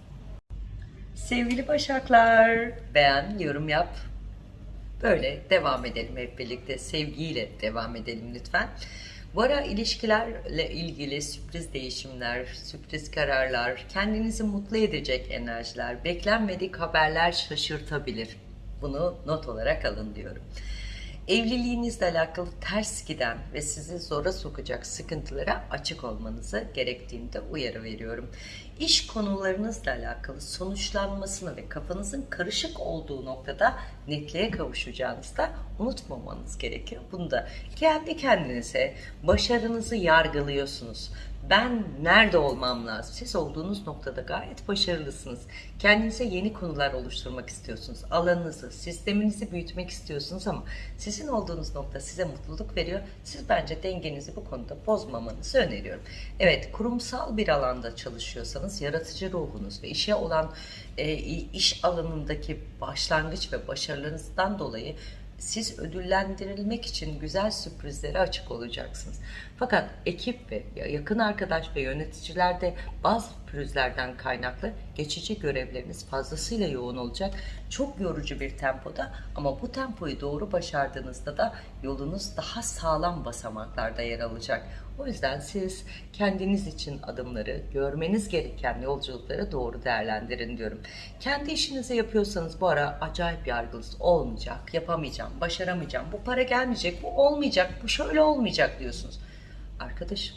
Sevgili Başaklar, beğen, yorum yap. Böyle devam edelim hep birlikte. Sevgiyle devam edelim lütfen. Bu ara ilişkilerle ilgili sürpriz değişimler, sürpriz kararlar, kendinizi mutlu edecek enerjiler, beklenmedik haberler şaşırtabilir. Bunu not olarak alın diyorum evliliğinizle alakalı ters giden ve sizi zora sokacak sıkıntılara açık olmanızı gerektiğinde uyarı veriyorum. İş konularınızla alakalı sonuçlanmasını ve kafanızın karışık olduğu noktada netliğe kavuşacağınızda unutmamanız gerekiyor. Bunu da kendi kendinize başarınızı yargılıyorsunuz ben nerede olmam lazım? Siz olduğunuz noktada gayet başarılısınız. Kendinize yeni konular oluşturmak istiyorsunuz. Alanınızı, sisteminizi büyütmek istiyorsunuz ama sizin olduğunuz nokta size mutluluk veriyor. Siz bence dengenizi bu konuda bozmamanızı öneriyorum. Evet, kurumsal bir alanda çalışıyorsanız yaratıcı ruhunuz ve işe olan e, iş alanındaki başlangıç ve başarılarınızdan dolayı siz ödüllendirilmek için güzel sürprizlere açık olacaksınız. Fakat ekip ve yakın arkadaş ve yöneticilerde bazı pürüzlerden kaynaklı geçici görevleriniz fazlasıyla yoğun olacak. Çok yorucu bir tempoda ama bu tempoyu doğru başardığınızda da yolunuz daha sağlam basamaklarda yer alacak. O yüzden siz kendiniz için adımları, görmeniz gereken yolculukları doğru değerlendirin diyorum. Kendi işinizi yapıyorsanız bu ara acayip yargınız olmayacak, yapamayacağım, başaramayacağım, bu para gelmeyecek, bu olmayacak, bu şöyle olmayacak diyorsunuz. Arkadaşım,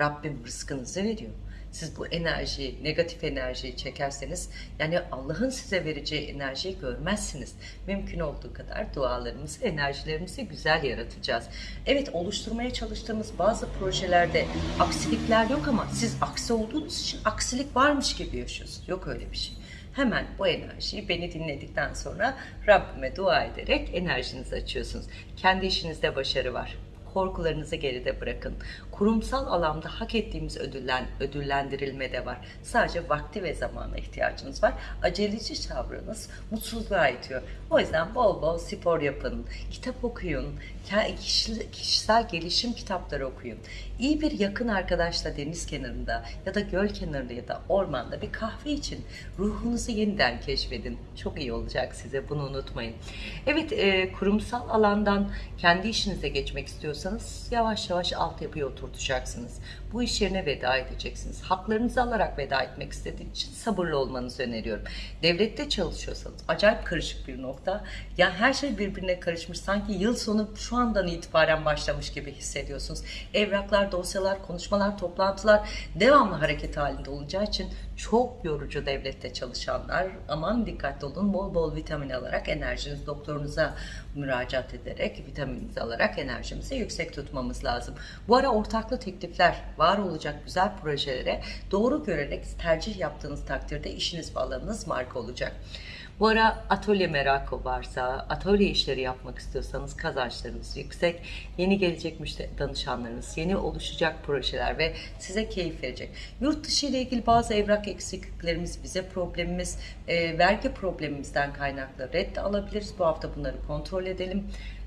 Rabbim rızkınızı veriyor siz bu enerjiyi, negatif enerjiyi çekerseniz yani Allah'ın size vereceği enerjiyi görmezsiniz. Mümkün olduğu kadar dualarımızı, enerjilerimizi güzel yaratacağız. Evet oluşturmaya çalıştığımız bazı projelerde aksilikler yok ama siz aksi olduğunuz için aksilik varmış gibi yaşıyorsunuz. Yok öyle bir şey. Hemen bu enerjiyi beni dinledikten sonra Rabbime dua ederek enerjinizi açıyorsunuz. Kendi işinizde başarı var korkularınızı geride bırakın. Kurumsal alanda hak ettiğimiz ödüllen, ödüllendirilme de var. Sadece vakti ve zamana ihtiyacınız var. Aceleci tavrınız mutsuzluğa itiyor. O yüzden bol bol spor yapın, kitap okuyun, kişisel gelişim kitapları okuyun. İyi bir yakın arkadaşla deniz kenarında ya da göl kenarında ya da ormanda bir kahve için ruhunuzu yeniden keşfedin. Çok iyi olacak size bunu unutmayın. Evet e, kurumsal alandan kendi işinize geçmek istiyorsanız yavaş yavaş altyapıyı oturtacaksınız. Bu iş yerine veda edeceksiniz. Haklarınızı alarak veda etmek istediğiniz için sabırlı olmanızı öneriyorum. Devlette çalışıyorsanız acayip karışık bir nokta. Ya her şey birbirine karışmış. Sanki yıl sonu şu andan itibaren başlamış gibi hissediyorsunuz. Evraklar, dosyalar, konuşmalar, toplantılar devamlı hareket halinde olacağı için çok yorucu devlette çalışanlar aman dikkatli olun bol bol vitamin alarak enerjiniz doktorunuza müracaat ederek vitamininizi alarak enerjimizi yüksek tutmamız lazım. Bu ara ortaklı teklifler var olacak güzel projelere doğru görerek tercih yaptığınız takdirde işiniz ve marka olacak. Bu ara atölye merakı varsa, atölye işleri yapmak istiyorsanız kazançlarınız yüksek, yeni gelecek müşteri danışanlarınız, yeni oluşacak projeler ve size keyif verecek. Yurt dışı ile ilgili bazı evrak eksikliklerimiz, vize problemimiz, e, vergi problemimizden kaynaklı red alabiliriz. Bu hafta bunları kontrol edelim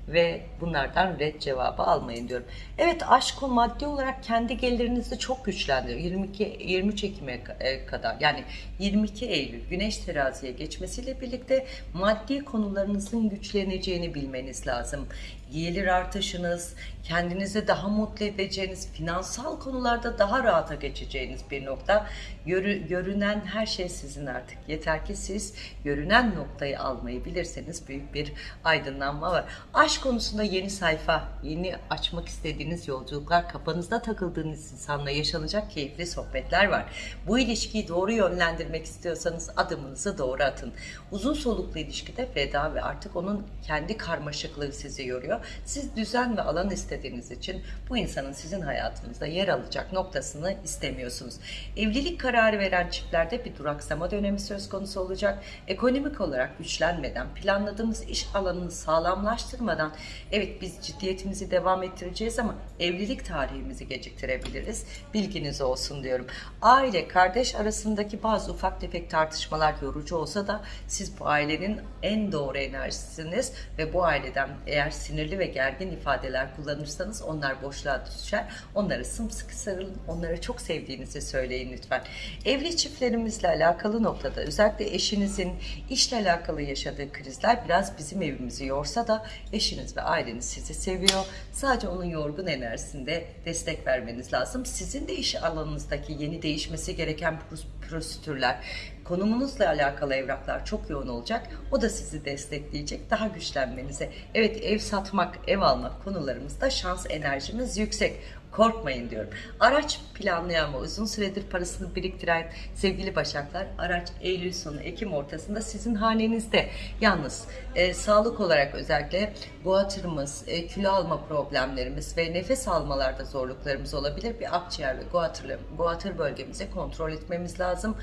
ve bunlardan red cevabı almayın diyorum. Evet aşk o maddi olarak kendi gelirinizi çok güçlendiriyor. 22 23 Ekim'e e, kadar yani 22 Eylül Güneş teraziye geçmesiyle birlikte maddi konularınızın güçleneceğini bilmeniz lazım. Gelir artışınız, kendinizi daha mutlu edeceğiniz, finansal konularda daha rahata geçeceğiniz bir nokta. Görü- görünen her şey sizin artık. Yeter ki siz görünen noktayı almayı bilirseniz büyük bir aydınlanma var. Aşk konusunda yeni sayfa, yeni açmak istediğiniz yolculuklar, kafanızda takıldığınız insanla yaşanacak keyifli sohbetler var. Bu ilişkiyi doğru yönlendirmek istiyorsanız adımınızı doğru atın. Uzun soluklu ilişkide veda ve artık onun kendi karmaşıklığı sizi yoruyor. Siz düzen ve alan istediğiniz için bu insanın sizin hayatınızda yer alacak noktasını istemiyorsunuz. Evlilik kararı veren çiftlerde bir duraksama dönemi söz konusu olacak. Ekonomik olarak güçlenmeden, planladığımız iş alanını sağlamlaştırmadan evet biz ciddiyetimizi devam ettireceğiz ama evlilik tarihimizi geciktirebiliriz. Bilginiz olsun diyorum. Aile, kardeş arasındaki bazı ufak tefek tartışmalar yorucu olsa da siz bu ailenin en doğru enerjisiniz ve bu aileden eğer sinirli ve gergin ifadeler kullanırsanız onlar boşluğa düşer. Onlara sımsıkı sarılın. Onlara çok sevdiğinizi söyleyin lütfen. Evli çiftlerimizle alakalı noktada özellikle eşinizin işle alakalı yaşadığı krizler biraz bizim evimizi yorsa da eşiniz ve aileniz sizi seviyor. Sadece onun yorgun enerjisinde destek vermeniz lazım. Sizin de iş alanınızdaki yeni değişmesi gereken pros- prosedürler, konumunuzla alakalı evraklar çok yoğun olacak. O da sizi destekleyecek, daha güçlenmenize. Evet ev satmak, ev almak konularımızda şans enerjimiz yüksek. Korkmayın diyorum. Araç planlayan ve uzun süredir parasını biriktiren sevgili Başaklar araç Eylül sonu Ekim ortasında sizin hanenizde. Yalnız e, sağlık olarak özellikle guatırımız, e, kilo alma problemlerimiz ve nefes almalarda zorluklarımız olabilir. Bir akciğer ve guatır bölgemizi kontrol etmemiz lazım.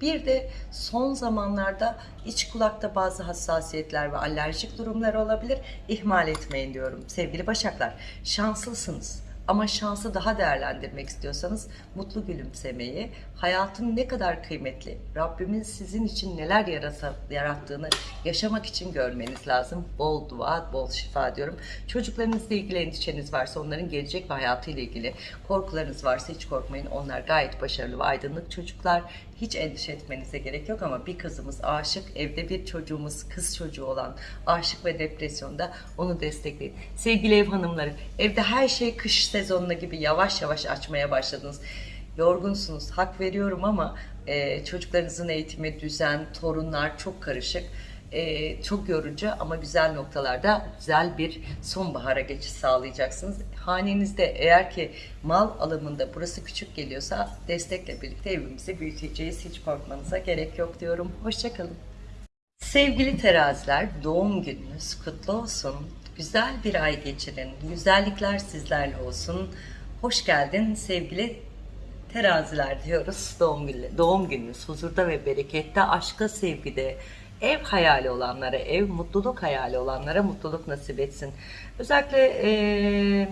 Bir de son zamanlarda iç kulakta bazı hassasiyetler ve alerjik durumlar olabilir. İhmal etmeyin diyorum sevgili Başaklar. Şanslısınız. Ama şansı daha değerlendirmek istiyorsanız mutlu gülümsemeyi, hayatın ne kadar kıymetli, Rabbimin sizin için neler yarasa, yarattığını yaşamak için görmeniz lazım. Bol dua, bol şifa diyorum. Çocuklarınızla ilgili endişeniz varsa onların gelecek ve hayatıyla ilgili korkularınız varsa hiç korkmayın. Onlar gayet başarılı ve aydınlık çocuklar. Hiç endişe etmenize gerek yok ama bir kızımız aşık, evde bir çocuğumuz kız çocuğu olan aşık ve depresyonda onu destekleyin. Sevgili ev hanımları, evde her şey kış sezonuna gibi yavaş yavaş açmaya başladınız. Yorgunsunuz, hak veriyorum ama e, çocuklarınızın eğitimi, düzen, torunlar çok karışık. E, çok yorucu ama güzel noktalarda güzel bir sonbahara geçiş sağlayacaksınız. Hanenizde eğer ki mal alımında burası küçük geliyorsa destekle birlikte evimizi büyüteceğiz. Hiç korkmanıza gerek yok diyorum. Hoşçakalın. Sevgili teraziler doğum gününüz kutlu olsun. Güzel bir ay geçirin. Güzellikler sizlerle olsun. Hoş geldin sevgili teraziler diyoruz doğum günü. Doğum gününüz huzurda ve berekette, aşka, sevgide, ev hayali olanlara, ev mutluluk hayali olanlara mutluluk nasip etsin. Özellikle eee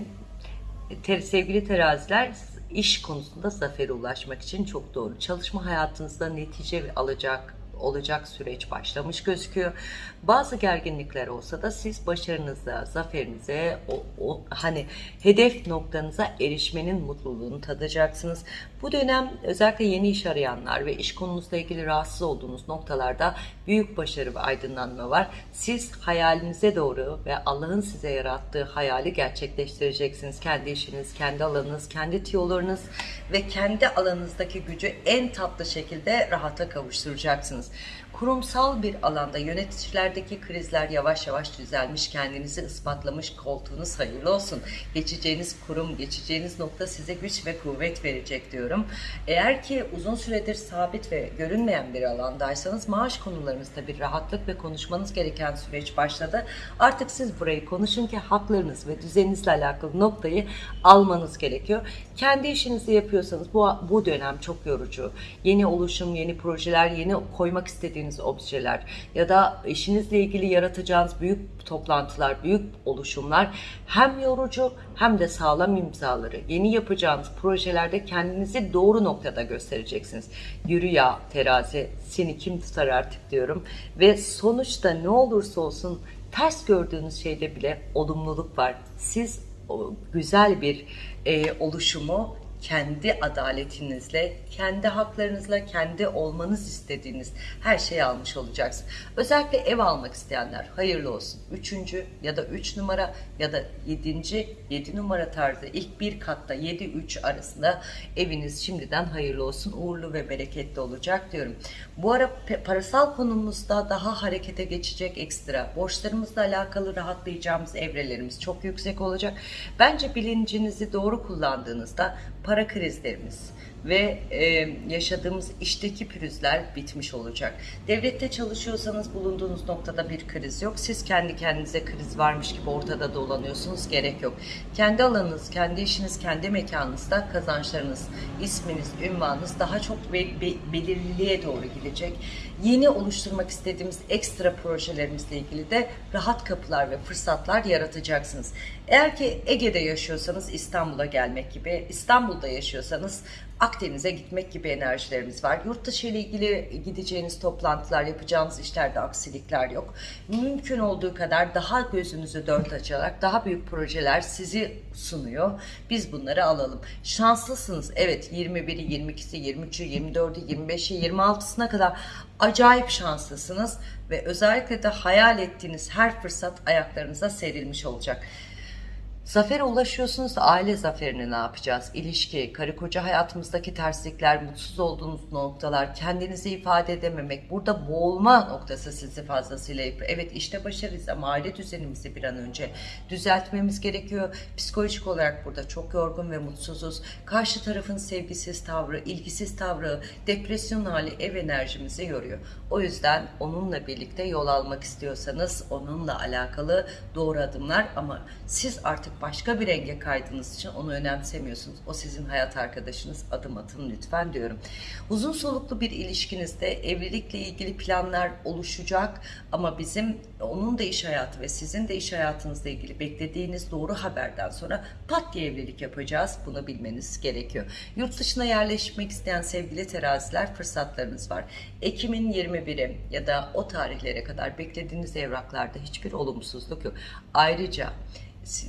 Te- sevgili teraziler iş konusunda zafere ulaşmak için çok doğru. Çalışma hayatınızda netice alacak olacak süreç başlamış gözüküyor. Bazı gerginlikler olsa da siz başarınıza, zaferinize, o, o hani hedef noktanıza erişmenin mutluluğunu tadacaksınız. Bu dönem özellikle yeni iş arayanlar ve iş konunuzla ilgili rahatsız olduğunuz noktalarda büyük başarı ve aydınlanma var. Siz hayalinize doğru ve Allah'ın size yarattığı hayali gerçekleştireceksiniz. Kendi işiniz, kendi alanınız, kendi tiyolarınız ve kendi alanınızdaki gücü en tatlı şekilde rahata kavuşturacaksınız. Kurumsal bir alanda yöneticilerdeki krizler yavaş yavaş düzelmiş, kendinizi ispatlamış koltuğunuz hayırlı olsun. Geçeceğiniz kurum, geçeceğiniz nokta size güç ve kuvvet verecek diyorum. Eğer ki uzun süredir sabit ve görünmeyen bir alandaysanız maaş konularınızda bir rahatlık ve konuşmanız gereken süreç başladı. Artık siz burayı konuşun ki haklarınız ve düzeninizle alakalı noktayı almanız gerekiyor. Kendi işinizi yapıyorsanız bu, bu dönem çok yorucu. Yeni oluşum, yeni projeler, yeni koymak istediğiniz objeler ya da işinizle ilgili yaratacağınız büyük toplantılar, büyük oluşumlar hem yorucu hem de sağlam imzaları. Yeni yapacağınız projelerde kendinizi doğru noktada göstereceksiniz. Yürü ya terazi seni kim tutar artık diyorum. Ve sonuçta ne olursa olsun ters gördüğünüz şeyde bile olumluluk var. Siz güzel bir e, oluşumu kendi adaletinizle, kendi haklarınızla, kendi olmanız istediğiniz her şeyi almış olacaksınız. Özellikle ev almak isteyenler hayırlı olsun. Üçüncü ya da üç numara ya da yedinci, yedi numara tarzı ilk bir katta yedi üç arasında eviniz şimdiden hayırlı olsun. Uğurlu ve bereketli olacak diyorum. Bu ara parasal konumuzda daha harekete geçecek ekstra. Borçlarımızla alakalı rahatlayacağımız evrelerimiz çok yüksek olacak. Bence bilincinizi doğru kullandığınızda para krizlerimiz ve e, yaşadığımız işteki pürüzler bitmiş olacak. Devlette çalışıyorsanız bulunduğunuz noktada bir kriz yok. Siz kendi kendinize kriz varmış gibi ortada dolanıyorsunuz. Gerek yok. Kendi alanınız, kendi işiniz, kendi mekanınızda kazançlarınız, isminiz, ünvanınız daha çok be- be- belirliliğe doğru gidecek. Yeni oluşturmak istediğimiz ekstra projelerimizle ilgili de rahat kapılar ve fırsatlar yaratacaksınız. Eğer ki Ege'de yaşıyorsanız İstanbul'a gelmek gibi, İstanbul'da yaşıyorsanız Akdeniz'e gitmek gibi enerjilerimiz var. Yurt dışı ile ilgili gideceğiniz toplantılar, yapacağınız işlerde aksilikler yok. Mümkün olduğu kadar daha gözünüzü dört açarak daha büyük projeler sizi sunuyor. Biz bunları alalım. Şanslısınız. Evet 21'i, 22'si, 23'ü, 24'ü, 25'i, 26'sına kadar acayip şanslısınız ve özellikle de hayal ettiğiniz her fırsat ayaklarınıza serilmiş olacak. Zafere ulaşıyorsunuz da aile zaferini ne yapacağız? İlişki, karı koca hayatımızdaki terslikler, mutsuz olduğunuz noktalar, kendinizi ifade edememek, burada boğulma noktası sizi fazlasıyla yapıyor. Evet işte başarıyız ama aile düzenimizi bir an önce düzeltmemiz gerekiyor. Psikolojik olarak burada çok yorgun ve mutsuzuz. Karşı tarafın sevgisiz tavrı, ilgisiz tavrı, depresyon hali ev enerjimizi yoruyor. O yüzden onunla birlikte yol almak istiyorsanız onunla alakalı doğru adımlar ama siz artık başka bir renge kaydığınız için onu önemsemiyorsunuz. O sizin hayat arkadaşınız. Adım atın lütfen diyorum. Uzun soluklu bir ilişkinizde evlilikle ilgili planlar oluşacak ama bizim onun da iş hayatı ve sizin de iş hayatınızla ilgili beklediğiniz doğru haberden sonra pat diye evlilik yapacağız. Bunu bilmeniz gerekiyor. Yurt dışına yerleşmek isteyen sevgili teraziler fırsatlarınız var. Ekim'in 21'i ya da o tarihlere kadar beklediğiniz evraklarda hiçbir olumsuzluk yok. Ayrıca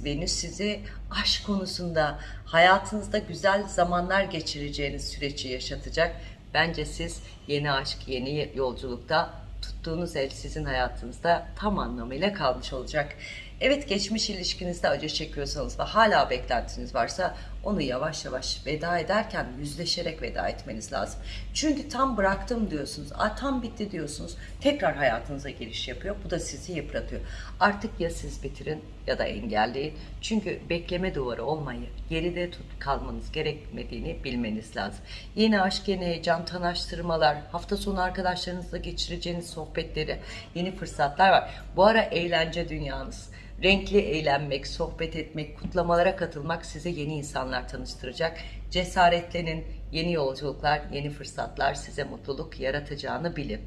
Venüs sizi aşk konusunda hayatınızda güzel zamanlar geçireceğiniz süreci yaşatacak. Bence siz yeni aşk, yeni yolculukta tuttuğunuz el sizin hayatınızda tam anlamıyla kalmış olacak. Evet geçmiş ilişkinizde acı çekiyorsanız ve hala beklentiniz varsa onu yavaş yavaş veda ederken yüzleşerek veda etmeniz lazım. Çünkü tam bıraktım diyorsunuz, a, tam bitti diyorsunuz, tekrar hayatınıza giriş yapıyor. Bu da sizi yıpratıyor. Artık ya siz bitirin ya da engelleyin. Çünkü bekleme duvarı olmayı, geride tut kalmanız gerekmediğini bilmeniz lazım. Yeni aşk, yeni heyecan, tanıştırmalar, hafta sonu arkadaşlarınızla geçireceğiniz sohbetleri, yeni fırsatlar var. Bu ara eğlence dünyanız. Renkli eğlenmek, sohbet etmek, kutlamalara katılmak size yeni insanlar tanıştıracak. Cesaretlenin, yeni yolculuklar, yeni fırsatlar size mutluluk yaratacağını bilin.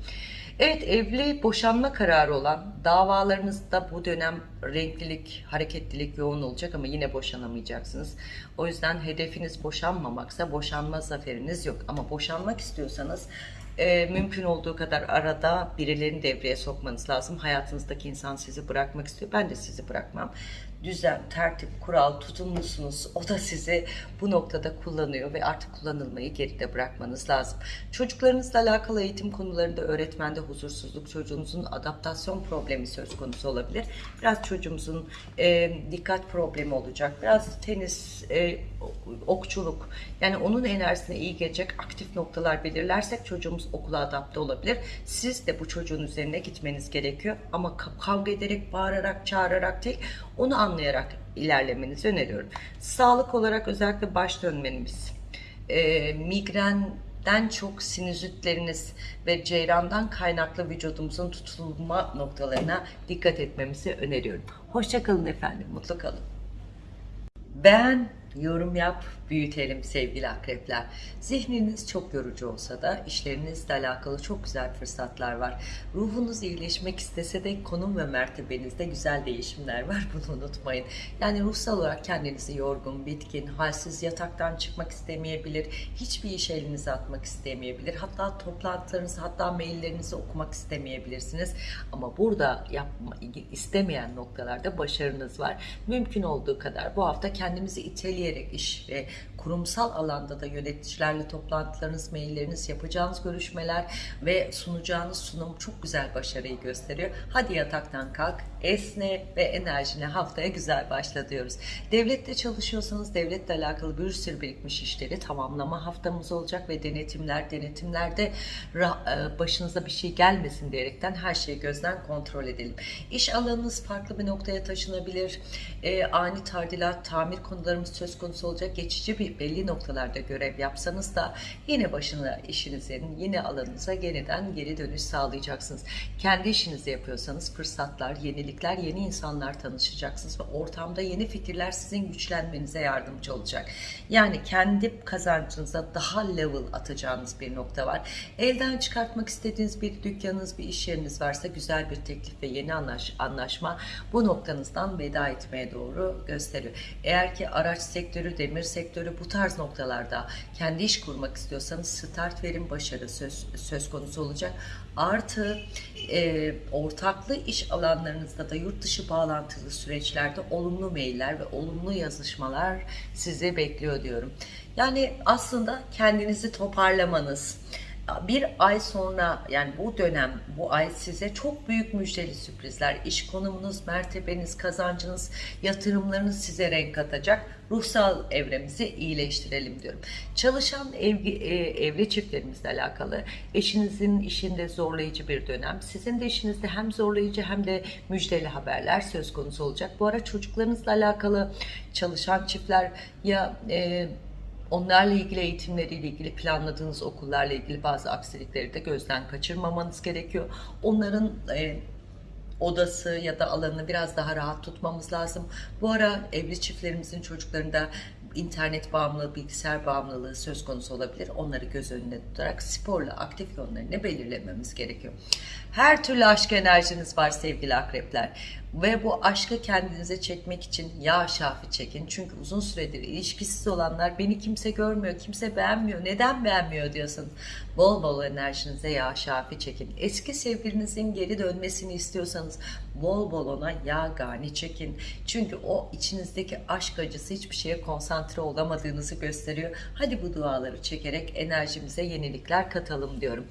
Evet evli boşanma kararı olan davalarınızda bu dönem renklilik, hareketlilik yoğun olacak ama yine boşanamayacaksınız. O yüzden hedefiniz boşanmamaksa boşanma zaferiniz yok. Ama boşanmak istiyorsanız e, mümkün olduğu kadar arada birilerini devreye sokmanız lazım. Hayatınızdaki insan sizi bırakmak istiyor. Ben de sizi bırakmam. Düzen, tertip, kural, tutumlusunuz. O da sizi bu noktada kullanıyor ve artık kullanılmayı geride bırakmanız lazım. Çocuklarınızla alakalı eğitim konularında öğretmende huzursuzluk, çocuğunuzun adaptasyon problemi söz konusu olabilir. Biraz çocuğumuzun e, dikkat problemi olacak. Biraz tenis, e, okçuluk yani onun enerjisine iyi gelecek aktif noktalar belirlersek çocuğumuz okula adapte olabilir. Siz de bu çocuğun üzerine gitmeniz gerekiyor ama ka- kavga ederek, bağırarak, çağırarak değil onu anlayarak ilerlemenizi öneriyorum. Sağlık olarak özellikle baş dönmeniz, e, migrenden çok sinüzitleriniz ve ceyrandan kaynaklı vücudumuzun tutulma noktalarına dikkat etmemizi öneriyorum. Hoşçakalın efendim, mutlu kalın. Beğen, yorum yap, büyütelim sevgili akrepler. Zihniniz çok yorucu olsa da işlerinizle alakalı çok güzel fırsatlar var. Ruhunuz iyileşmek istese de konum ve mertebenizde güzel değişimler var. [laughs] Bunu unutmayın. Yani ruhsal olarak kendinizi yorgun, bitkin, halsiz, yataktan çıkmak istemeyebilir. Hiçbir iş elinize atmak istemeyebilir. Hatta toplantılarınızı, hatta maillerinizi okumak istemeyebilirsiniz. Ama burada yapma, istemeyen noktalarda başarınız var. Mümkün olduğu kadar bu hafta kendimizi iteleyerek iş ve kurumsal alanda da yöneticilerle toplantılarınız, mailleriniz, yapacağınız görüşmeler ve sunacağınız sunum çok güzel başarıyı gösteriyor. Hadi yataktan kalk, esne ve enerjine haftaya güzel başla diyoruz. Devlette çalışıyorsanız devletle alakalı bir sürü birikmiş işleri tamamlama haftamız olacak ve denetimler, denetimlerde e, başınıza bir şey gelmesin diyerekten her şeyi gözden kontrol edelim. İş alanınız farklı bir noktaya taşınabilir. E, ani tardilat, tamir konularımız söz konusu olacak. Geçici bir belli noktalarda görev yapsanız da yine başına işinizin, yine alanınıza yeniden geri dönüş sağlayacaksınız. Kendi işinizi yapıyorsanız fırsatlar, yenilikler, yeni insanlar tanışacaksınız ve ortamda yeni fikirler sizin güçlenmenize yardımcı olacak. Yani kendi kazancınıza daha level atacağınız bir nokta var. Elden çıkartmak istediğiniz bir dükkanınız, bir iş yeriniz varsa güzel bir teklif ve yeni anlaş, anlaşma bu noktanızdan veda etmeye doğru gösteriyor. Eğer ki araç sektörü, demir sektörü bu tarz noktalarda kendi iş kurmak istiyorsanız start verin başarı söz, söz konusu olacak. Artı e, ortaklı iş alanlarınızda da yurt dışı bağlantılı süreçlerde olumlu mailler ve olumlu yazışmalar sizi bekliyor diyorum. Yani aslında kendinizi toparlamanız, bir ay sonra yani bu dönem bu ay size çok büyük müjdeli sürprizler. İş konumunuz mertebeniz kazancınız yatırımlarınız size renk katacak. Ruhsal evremizi iyileştirelim diyorum. Çalışan evli, e, evli çiftlerimizle alakalı eşinizin işinde zorlayıcı bir dönem. Sizin de işinizde hem zorlayıcı hem de müjdeli haberler söz konusu olacak. Bu ara çocuklarınızla alakalı çalışan çiftler ya e, Onlarla ilgili eğitimleriyle ilgili planladığınız okullarla ilgili bazı aksilikleri de gözden kaçırmamanız gerekiyor. Onların e, odası ya da alanını biraz daha rahat tutmamız lazım. Bu ara evli çiftlerimizin çocuklarında internet bağımlılığı, bilgisayar bağımlılığı söz konusu olabilir. Onları göz önüne tutarak sporla aktif yönlerini belirlememiz gerekiyor. Her türlü aşk enerjiniz var sevgili akrepler. Ve bu aşkı kendinize çekmek için yağ şafi çekin. Çünkü uzun süredir ilişkisiz olanlar beni kimse görmüyor, kimse beğenmiyor. Neden beğenmiyor diyorsunuz. Bol bol enerjinize yağ şafi çekin. Eski sevgilinizin geri dönmesini istiyorsanız bol bol ona yağ gani çekin. Çünkü o içinizdeki aşk acısı hiçbir şeye konsantre olamadığınızı gösteriyor. Hadi bu duaları çekerek enerjimize yenilikler katalım diyorum.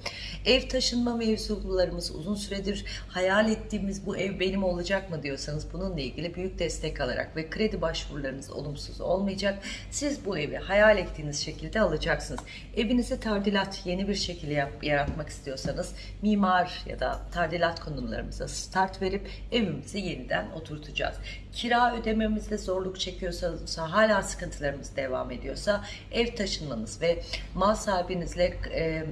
Ev taşınma mevzularımız uzun süredir hayal ettiğimiz bu ev benim olacak mı diyorsanız bununla ilgili büyük destek alarak ve kredi başvurularınız olumsuz olmayacak. Siz bu evi hayal ettiğiniz şekilde alacaksınız. Evinize tardilat yeni bir şekilde yap, yaratmak istiyorsanız mimar ya da tardilat konularımıza start verip evimizi yeniden oturtacağız. Kira ödememizde zorluk çekiyorsanız hala sıkıntılarımız devam ediyorsa ev taşınmanız ve mal sahibinizle e,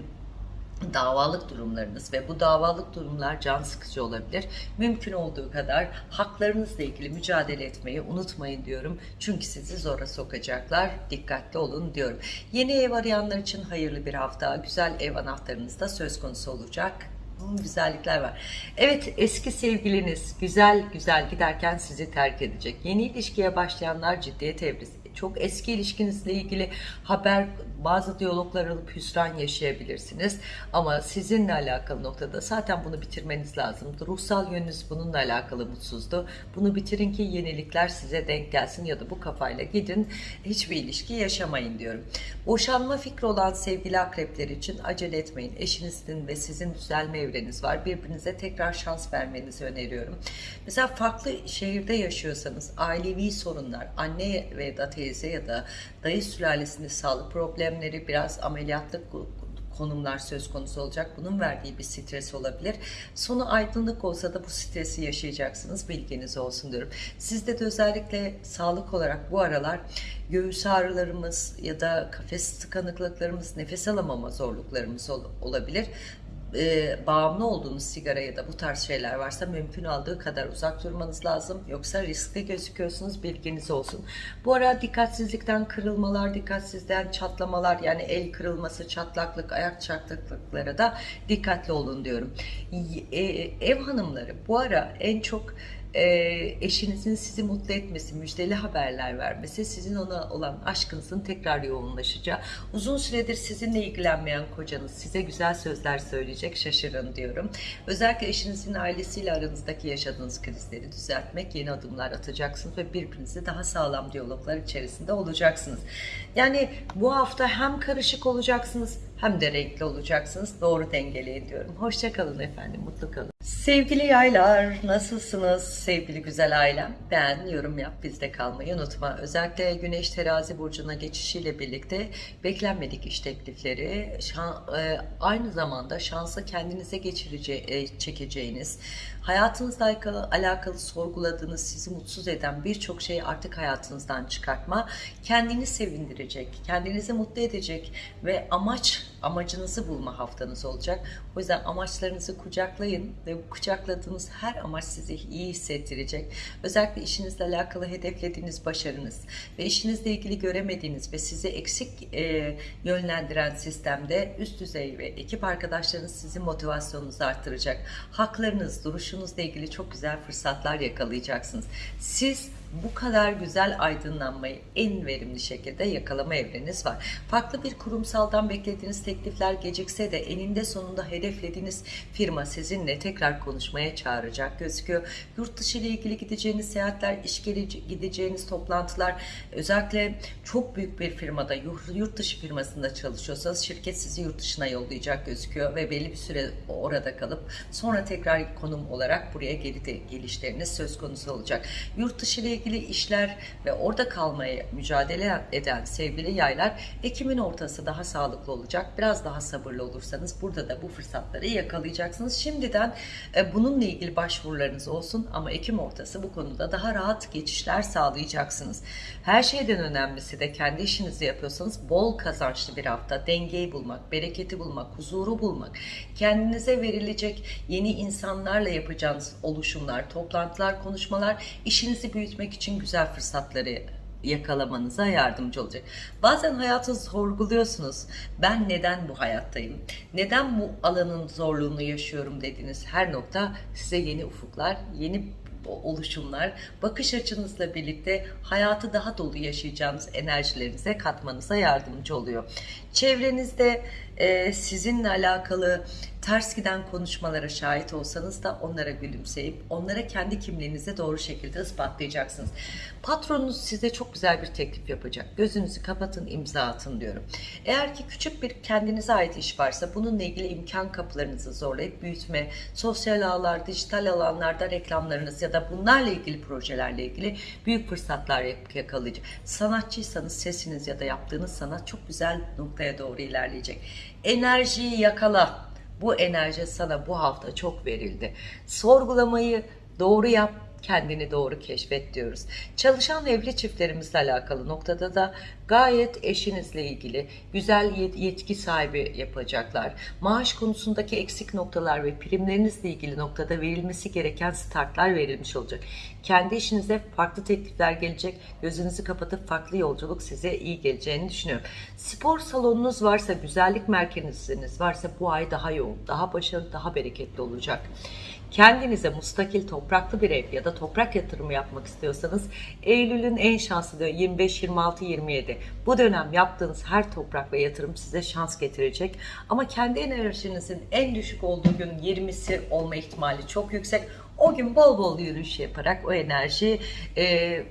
davalık durumlarınız ve bu davalık durumlar can sıkıcı olabilir. Mümkün olduğu kadar haklarınızla ilgili mücadele etmeyi unutmayın diyorum. Çünkü sizi zora sokacaklar. Dikkatli olun diyorum. Yeni ev arayanlar için hayırlı bir hafta. Güzel ev anahtarınız da söz konusu olacak Hmm, güzellikler var. Evet eski sevgiliniz güzel güzel giderken sizi terk edecek. Yeni ilişkiye başlayanlar ciddiyet evresi. Çok eski ilişkinizle ilgili haber bazı diyaloglar alıp hüsran yaşayabilirsiniz. Ama sizinle alakalı noktada zaten bunu bitirmeniz lazımdı. Ruhsal yönünüz bununla alakalı mutsuzdu. Bunu bitirin ki yenilikler size denk gelsin ya da bu kafayla gidin hiçbir ilişki yaşamayın diyorum. Boşanma fikri olan sevgili akrepler için acele etmeyin. Eşinizin ve sizin düzelme evreniz var. Birbirinize tekrar şans vermenizi öneriyorum. Mesela farklı şehirde yaşıyorsanız ailevi sorunlar, anne ve da teyze ya da dayı sülalesinde sağlık problemleri, biraz ameliyatlık konumlar söz konusu olacak. Bunun verdiği bir stres olabilir. Sonu aydınlık olsa da bu stresi yaşayacaksınız. Bilginiz olsun diyorum. Sizde de özellikle sağlık olarak bu aralar göğüs ağrılarımız ya da kafes tıkanıklıklarımız, nefes alamama zorluklarımız ol- olabilir e, bağımlı olduğunuz sigara ya da bu tarz şeyler varsa mümkün olduğu kadar uzak durmanız lazım. Yoksa riskli gözüküyorsunuz bilginiz olsun. Bu ara dikkatsizlikten kırılmalar, dikkatsizlikten çatlamalar yani el kırılması, çatlaklık, ayak çatlaklıklara da dikkatli olun diyorum. E, ev hanımları bu ara en çok eşinizin sizi mutlu etmesi, müjdeli haberler vermesi, sizin ona olan aşkınızın tekrar yoğunlaşacağı, uzun süredir sizinle ilgilenmeyen kocanız size güzel sözler söyleyecek, şaşırın diyorum. Özellikle eşinizin ailesiyle aranızdaki yaşadığınız krizleri düzeltmek, yeni adımlar atacaksınız ve birbirinizi daha sağlam diyaloglar içerisinde olacaksınız. Yani bu hafta hem karışık olacaksınız hem de renkli olacaksınız. Doğru dengeleyin diyorum. Hoşçakalın efendim, mutlu kalın. Sevgili yaylar, nasılsınız sevgili güzel ailem? Ben yorum yap, bizde kalmayı unutma. Özellikle Güneş Terazi Burcu'na geçişiyle birlikte beklenmedik iş teklifleri, şan, e, aynı zamanda şansı kendinize geçirece, e, çekeceğiniz, hayatınızla alakalı, alakalı sorguladığınız, sizi mutsuz eden birçok şeyi artık hayatınızdan çıkartma, kendini sevindirecek, kendinizi mutlu edecek ve amaç, amacınızı bulma haftanız olacak. O yüzden amaçlarınızı kucaklayın ve bu kucakladığınız her amaç sizi iyi hissettirecek. Özellikle işinizle alakalı hedeflediğiniz başarınız ve işinizle ilgili göremediğiniz ve sizi eksik e, yönlendiren sistemde üst düzey ve ekip arkadaşlarınız sizin motivasyonunuzu arttıracak. Haklarınız, duruşunuzla ilgili çok güzel fırsatlar yakalayacaksınız. Siz bu kadar güzel aydınlanmayı en verimli şekilde yakalama evreniz var. Farklı bir kurumsaldan beklediğiniz teklifler gecikse de eninde sonunda hedeflediğiniz firma sizinle tekrar konuşmaya çağıracak gözüküyor. Yurt dışı ile ilgili gideceğiniz seyahatler, iş gideceğiniz toplantılar, özellikle çok büyük bir firmada, yurt dışı firmasında çalışıyorsanız şirket sizi yurt dışına yollayacak gözüküyor ve belli bir süre orada kalıp sonra tekrar konum olarak buraya geri de gelişleriniz söz konusu olacak. Yurt dışı ile ilgili işler ve orada kalmaya mücadele eden sevgili yaylar Ekim'in ortası daha sağlıklı olacak. Biraz daha sabırlı olursanız burada da bu fırsatları yakalayacaksınız. Şimdiden e, bununla ilgili başvurularınız olsun ama Ekim ortası bu konuda daha rahat geçişler sağlayacaksınız. Her şeyden önemlisi de kendi işinizi yapıyorsanız bol kazançlı bir hafta. Dengeyi bulmak, bereketi bulmak, huzuru bulmak, kendinize verilecek yeni insanlarla yapacağınız oluşumlar, toplantılar, konuşmalar, işinizi büyütmek için güzel fırsatları yakalamanıza yardımcı olacak. Bazen hayatı sorguluyorsunuz. Ben neden bu hayattayım? Neden bu alanın zorluğunu yaşıyorum dediğiniz her nokta size yeni ufuklar, yeni oluşumlar, bakış açınızla birlikte hayatı daha dolu yaşayacağınız enerjilerinize katmanıza yardımcı oluyor. Çevrenizde e, sizinle alakalı ters giden konuşmalara şahit olsanız da onlara gülümseyip onlara kendi kimliğinize doğru şekilde ispatlayacaksınız. Patronunuz size çok güzel bir teklif yapacak. Gözünüzü kapatın, imza atın diyorum. Eğer ki küçük bir kendinize ait iş varsa bununla ilgili imkan kapılarınızı zorlayıp büyütme, sosyal ağlar, dijital alanlarda reklamlarınız ya da bunlarla ilgili projelerle ilgili büyük fırsatlar yakalayacak. Sanatçıysanız sesiniz ya da yaptığınız sanat çok güzel noktaya doğru ilerleyecek. Enerjiyi yakala. Bu enerji sana bu hafta çok verildi. Sorgulamayı doğru yap, kendini doğru keşfet diyoruz. Çalışan evli çiftlerimizle alakalı noktada da gayet eşinizle ilgili güzel yetki sahibi yapacaklar. Maaş konusundaki eksik noktalar ve primlerinizle ilgili noktada verilmesi gereken startlar verilmiş olacak. Kendi işinize farklı teklifler gelecek. Gözünüzü kapatıp farklı yolculuk size iyi geleceğini düşünüyorum. Spor salonunuz varsa, güzellik merkeziniz varsa bu ay daha yoğun, daha başarılı, daha bereketli olacak. Kendinize mustakil topraklı bir ev ya da toprak yatırımı yapmak istiyorsanız Eylül'ün en şanslı dönemi 25, 26, 27. Bu dönem yaptığınız her toprak ve yatırım size şans getirecek. Ama kendi enerjinizin en düşük olduğu gün 20'si olma ihtimali çok yüksek. O gün bol bol yürüyüş yaparak o enerjiyi e,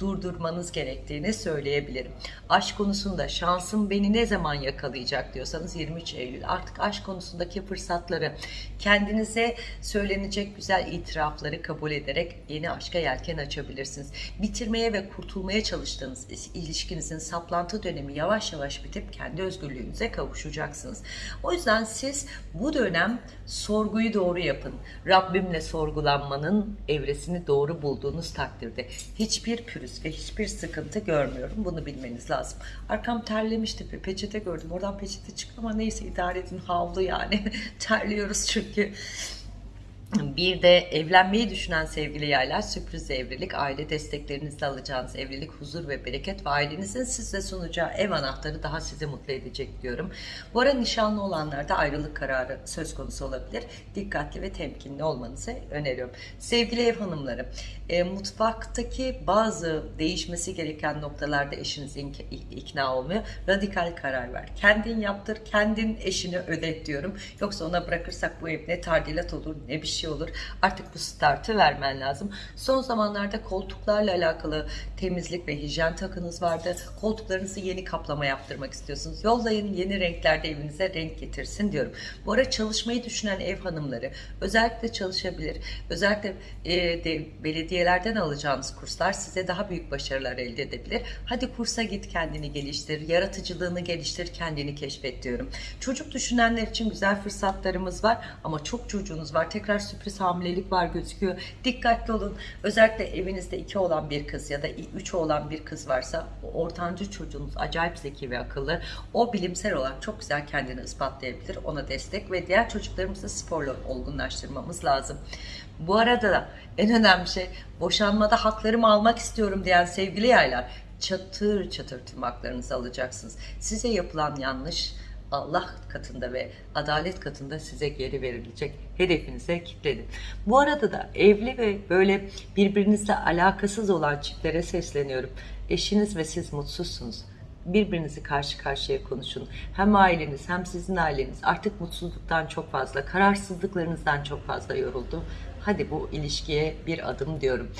durdurmanız gerektiğini söyleyebilirim. Aşk konusunda şansım beni ne zaman yakalayacak diyorsanız 23 Eylül artık aşk konusundaki fırsatları kendinize söylenecek güzel itirafları kabul ederek yeni aşka yelken açabilirsiniz. Bitirmeye ve kurtulmaya çalıştığınız ilişkinizin saplantı dönemi yavaş yavaş bitip kendi özgürlüğünüze kavuşacaksınız. O yüzden siz bu dönem sorguyu doğru yapın. Rabbimle sorgulanmanın evresini doğru bulduğunuz takdirde hiçbir pürüz ve hiçbir sıkıntı görmüyorum. Bunu bilmeniz lazım. Arkam terlemişti peçete gördüm. Oradan peçete çıktı ama neyse idare edin havlu yani. [laughs] Terliyoruz çünkü. Bir de evlenmeyi düşünen sevgili yaylar sürpriz evlilik, aile desteklerinizle alacağınız evlilik, huzur ve bereket ve ailenizin size sunacağı ev anahtarı daha sizi mutlu edecek diyorum. Bu ara nişanlı olanlarda ayrılık kararı söz konusu olabilir. Dikkatli ve temkinli olmanızı öneriyorum. Sevgili ev hanımları, e, mutfaktaki bazı değişmesi gereken noktalarda eşiniz ikna olmuyor. Radikal karar ver. Kendin yaptır, kendin eşini ödet diyorum. Yoksa ona bırakırsak bu ev ne tardilat olur ne bir şey şey olur. Artık bu startı vermen lazım. Son zamanlarda koltuklarla alakalı temizlik ve hijyen takınız vardı. Koltuklarınızı yeni kaplama yaptırmak istiyorsunuz. Yollayın yeni renklerde evinize renk getirsin diyorum. Bu ara çalışmayı düşünen ev hanımları özellikle çalışabilir. Özellikle e, de, belediyelerden alacağınız kurslar size daha büyük başarılar elde edebilir. Hadi kursa git kendini geliştir. Yaratıcılığını geliştir. Kendini keşfet diyorum. Çocuk düşünenler için güzel fırsatlarımız var ama çok çocuğunuz var. Tekrar sürpriz hamilelik var gözüküyor. Dikkatli olun. Özellikle evinizde iki olan bir kız ya da üç olan bir kız varsa ortancı çocuğunuz acayip zeki ve akıllı. O bilimsel olarak çok güzel kendini ispatlayabilir. Ona destek ve diğer çocuklarımızı sporla olgunlaştırmamız lazım. Bu arada da en önemli şey boşanmada haklarımı almak istiyorum diyen sevgili yaylar çatır çatır tüm haklarınızı alacaksınız. Size yapılan yanlış Allah katında ve adalet katında size geri verilecek hedefinize kilitledin. Bu arada da evli ve böyle birbirinizle alakasız olan çiftlere sesleniyorum. Eşiniz ve siz mutsuzsunuz birbirinizi karşı karşıya konuşun. Hem aileniz hem sizin aileniz artık mutsuzluktan çok fazla, kararsızlıklarınızdan çok fazla yoruldu. Hadi bu ilişkiye bir adım diyorum.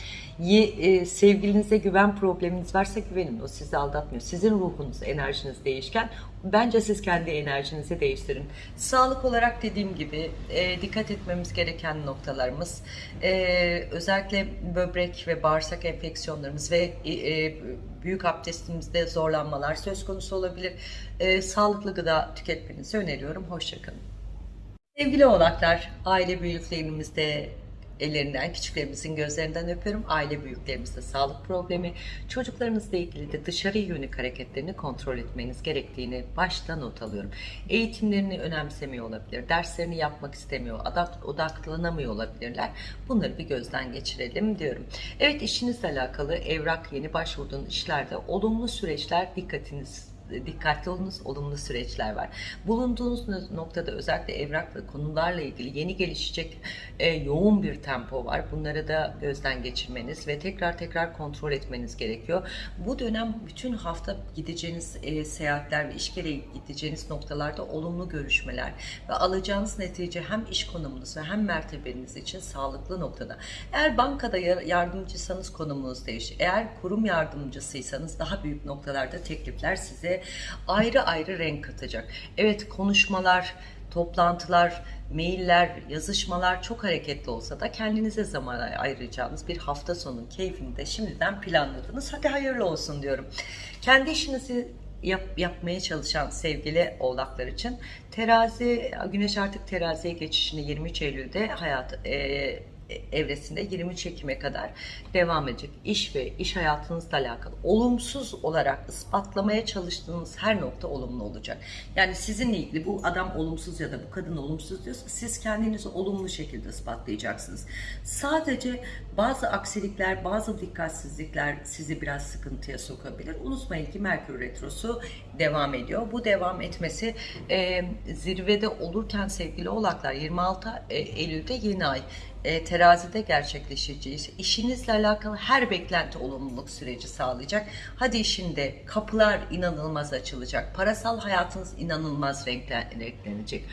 E, sevgilinize güven probleminiz varsa güvenin. O sizi aldatmıyor. Sizin ruhunuz, enerjiniz değişken. Bence siz kendi enerjinizi değiştirin. Sağlık olarak dediğim gibi e, dikkat etmemiz gereken noktalarımız e, özellikle böbrek ve bağırsak enfeksiyonlarımız ve e, e büyük abdestimizde zorlanmalar söz konusu olabilir. E, sağlıklı gıda tüketmenizi öneriyorum. Hoşçakalın. Sevgili oğlaklar, aile büyüklerimizde ellerinden, küçüklerimizin gözlerinden öpüyorum. Aile büyüklerimizde sağlık problemi, çocuklarınızla ilgili de dışarı yönelik hareketlerini kontrol etmeniz gerektiğini başta not alıyorum. Eğitimlerini önemsemiyor olabilir, derslerini yapmak istemiyor, odaklanamıyor olabilirler. Bunları bir gözden geçirelim diyorum. Evet işinizle alakalı evrak, yeni başvurduğunuz işlerde olumlu süreçler dikkatiniz dikkatli olunuz, olumlu süreçler var. Bulunduğunuz noktada özellikle evrak ve konularla ilgili yeni gelişecek e, yoğun bir tempo var. Bunları da gözden geçirmeniz ve tekrar tekrar kontrol etmeniz gerekiyor. Bu dönem bütün hafta gideceğiniz e, seyahatler ve iş gereği gideceğiniz noktalarda olumlu görüşmeler ve alacağınız netice hem iş konumunuz ve hem mertebeniz için sağlıklı noktada. Eğer bankada yardımcısanız konumunuz değişir. Eğer kurum yardımcısıysanız daha büyük noktalarda teklifler size ayrı ayrı renk katacak. Evet konuşmalar, toplantılar, mailler, yazışmalar çok hareketli olsa da kendinize zaman ayıracağınız bir hafta sonu keyfini de şimdiden planladınız. Hadi hayırlı olsun diyorum. Kendi işinizi yap, yapmaya çalışan sevgili oğlaklar için terazi, güneş artık teraziye geçişini 23 Eylül'de hayat, e, evresinde 23 Ekim'e kadar devam edecek. İş ve iş hayatınızla alakalı olumsuz olarak ispatlamaya çalıştığınız her nokta olumlu olacak. Yani sizinle ilgili bu adam olumsuz ya da bu kadın olumsuz diyorsa siz kendinizi olumlu şekilde ispatlayacaksınız. Sadece bazı aksilikler, bazı dikkatsizlikler sizi biraz sıkıntıya sokabilir. Unutmayın ki Merkür Retrosu devam ediyor. Bu devam etmesi e, zirvede olurken sevgili oğlaklar 26 e, Eylül'de yeni ay e, terazide gerçekleşeceği işinizle alakalı her beklenti olumluluk süreci sağlayacak. Hadi işinde kapılar inanılmaz açılacak. Parasal hayatınız inanılmaz renklen- renklenecek.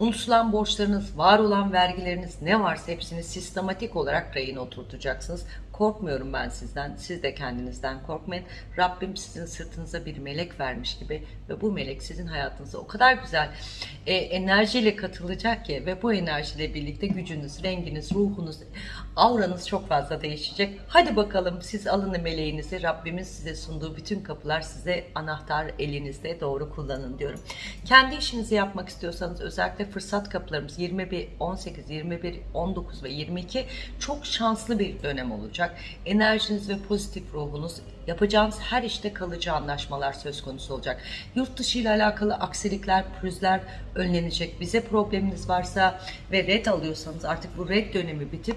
Unutulan borçlarınız, var olan vergileriniz ne varsa hepsini sistematik olarak rayına oturtacaksınız. Korkmuyorum ben sizden. Siz de kendinizden korkmayın. Rabbim sizin sırtınıza bir melek vermiş gibi ve bu melek sizin hayatınıza o kadar güzel e, enerjiyle katılacak ki ve bu enerjiyle birlikte gücünüz, renginiz, ruhunuz, auranız çok fazla değişecek. Hadi bakalım siz alın meleğinizi. Rabbimin size sunduğu bütün kapılar size anahtar elinizde doğru kullanın diyorum. Kendi işinizi yapmak istiyorsanız özellikle fırsat kapılarımız 21, 18, 21, 19 ve 22 çok şanslı bir dönem olacak. Enerjiniz ve pozitif ruhunuz yapacağınız her işte kalıcı anlaşmalar söz konusu olacak. Yurt dışı ile alakalı aksilikler, pürüzler önlenecek. Bize probleminiz varsa ve red alıyorsanız artık bu red dönemi bitip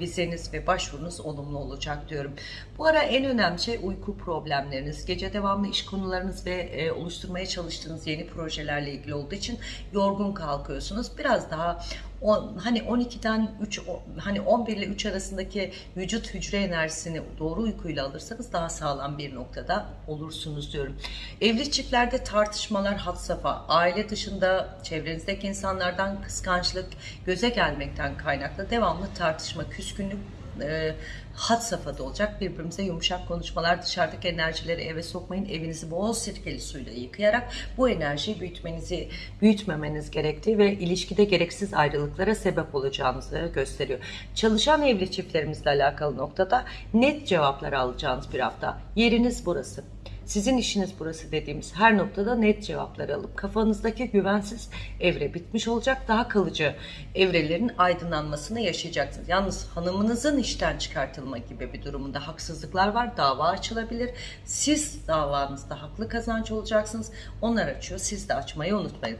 vizeniz ve başvurunuz olumlu olacak diyorum. Bu ara en önemli şey uyku problemleriniz, gece devamlı iş konularınız ve e, oluşturmaya çalıştığınız yeni projelerle ilgili olduğu için yorgun kalkıyorsunuz. Biraz daha on, hani 12'den 3 o- hani 11 ile 3 arasındaki vücut hücre enerjisini doğru uykuyla alırsanız daha sağlam bir noktada olursunuz diyorum. Evli çiftlerde tartışmalar had safha, aile dışında çevrenizdeki insanlardan kıskançlık, göze gelmekten kaynaklı devamlı tartışma, küskünlük e, had safhada olacak. Birbirimize yumuşak konuşmalar, dışarıdaki enerjileri eve sokmayın. Evinizi bol sirkeli suyla yıkayarak bu enerjiyi büyütmenizi, büyütmemeniz gerektiği ve ilişkide gereksiz ayrılıklara sebep olacağınızı gösteriyor. Çalışan evli çiftlerimizle alakalı noktada net cevaplar alacağınız bir hafta. Yeriniz burası. Sizin işiniz burası dediğimiz her noktada net cevaplar alıp kafanızdaki güvensiz evre bitmiş olacak. Daha kalıcı evrelerin aydınlanmasını yaşayacaksınız. Yalnız hanımınızın işten çıkartılma gibi bir durumunda haksızlıklar var. Dava açılabilir. Siz davanızda haklı kazanç olacaksınız. Onlar açıyor. Siz de açmayı unutmayın.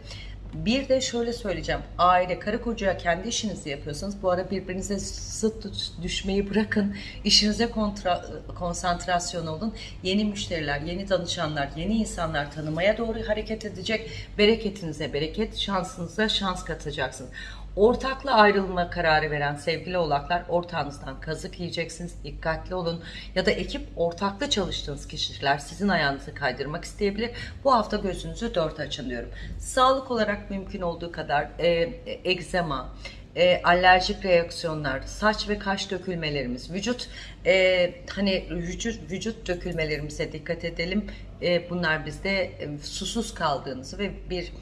Bir de şöyle söyleyeceğim. Aile, karı koca kendi işinizi yapıyorsanız bu ara birbirinize sıt düşmeyi bırakın. İşinize kontra, konsantrasyon olun. Yeni müşteriler, yeni danışanlar, yeni insanlar tanımaya doğru hareket edecek. Bereketinize bereket, şansınıza şans katacaksınız. Ortakla ayrılma kararı veren sevgili oğlaklar ortağınızdan kazık yiyeceksiniz. Dikkatli olun. Ya da ekip ortaklı çalıştığınız kişiler sizin ayağınızı kaydırmak isteyebilir. Bu hafta gözünüzü dört açın diyorum. Sağlık olarak mümkün olduğu kadar e, egzema, e, alerjik reaksiyonlar, saç ve kaş dökülmelerimiz, vücut e, hani vücut vücut dökülmelerimize dikkat edelim. E, bunlar bizde e, susuz kaldığınızı ve bir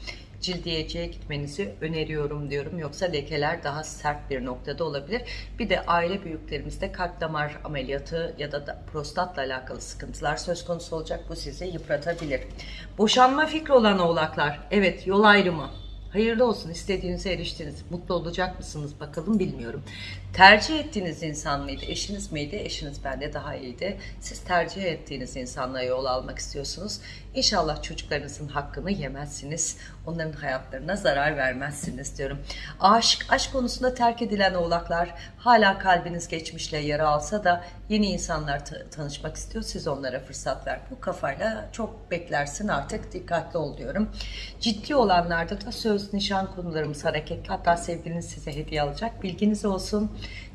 cildiyeciye gitmenizi öneriyorum diyorum. Yoksa lekeler daha sert bir noktada olabilir. Bir de aile büyüklerimizde kalp damar ameliyatı ya da, da prostatla alakalı sıkıntılar söz konusu olacak. Bu sizi yıpratabilir. Boşanma fikri olan oğlaklar. Evet yol ayrımı. Hayırlı olsun istediğinize eriştiniz. Mutlu olacak mısınız bakalım bilmiyorum. Tercih ettiğiniz insan mıydı? Eşiniz miydi? Eşiniz bende daha iyiydi. Siz tercih ettiğiniz insanla yol almak istiyorsunuz. İnşallah çocuklarınızın hakkını yemezsiniz. Onların hayatlarına zarar vermezsiniz diyorum. Aşk, aşk konusunda terk edilen oğlaklar hala kalbiniz geçmişle yara alsa da yeni insanlar ta- tanışmak istiyor. Siz onlara fırsat ver. Bu kafayla çok beklersin artık dikkatli ol diyorum. Ciddi olanlarda da söz, nişan konularımız hareketli. Hatta sevgiliniz size hediye alacak. Bilginiz olsun.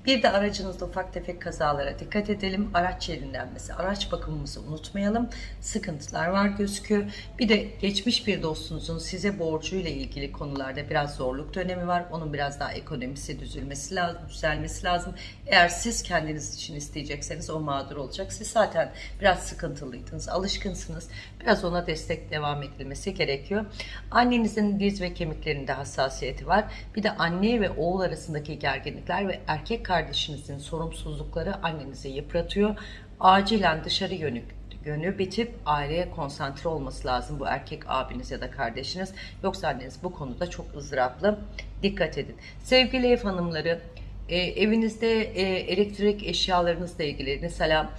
Bir de aracınızda ufak tefek kazalara dikkat edelim. Araç yerinlenmesi, araç bakımımızı unutmayalım. Sıkıntılar var gözüküyor. Bir de geçmiş bir dostunuzun size borcuyla ilgili konularda biraz zorluk dönemi var. Onun biraz daha ekonomisi düzülmesi lazım, düzelmesi lazım. Eğer siz kendiniz için isteyecekseniz o mağdur olacak. Siz zaten biraz sıkıntılıydınız, alışkınsınız. Biraz ona destek devam edilmesi gerekiyor. Annenizin diz ve kemiklerinde hassasiyeti var. Bir de anne ve oğul arasındaki gerginlikler ve erkek kardeşinizin sorumsuzlukları annenizi yıpratıyor. Acilen dışarı yönük yönü bitip aileye konsantre olması lazım bu erkek abiniz ya da kardeşiniz. Yoksa anneniz bu konuda çok ızdıraplı. Dikkat edin. Sevgili ev hanımları, E, evinizde e, elektrik eşyalarınızla ilgili mesela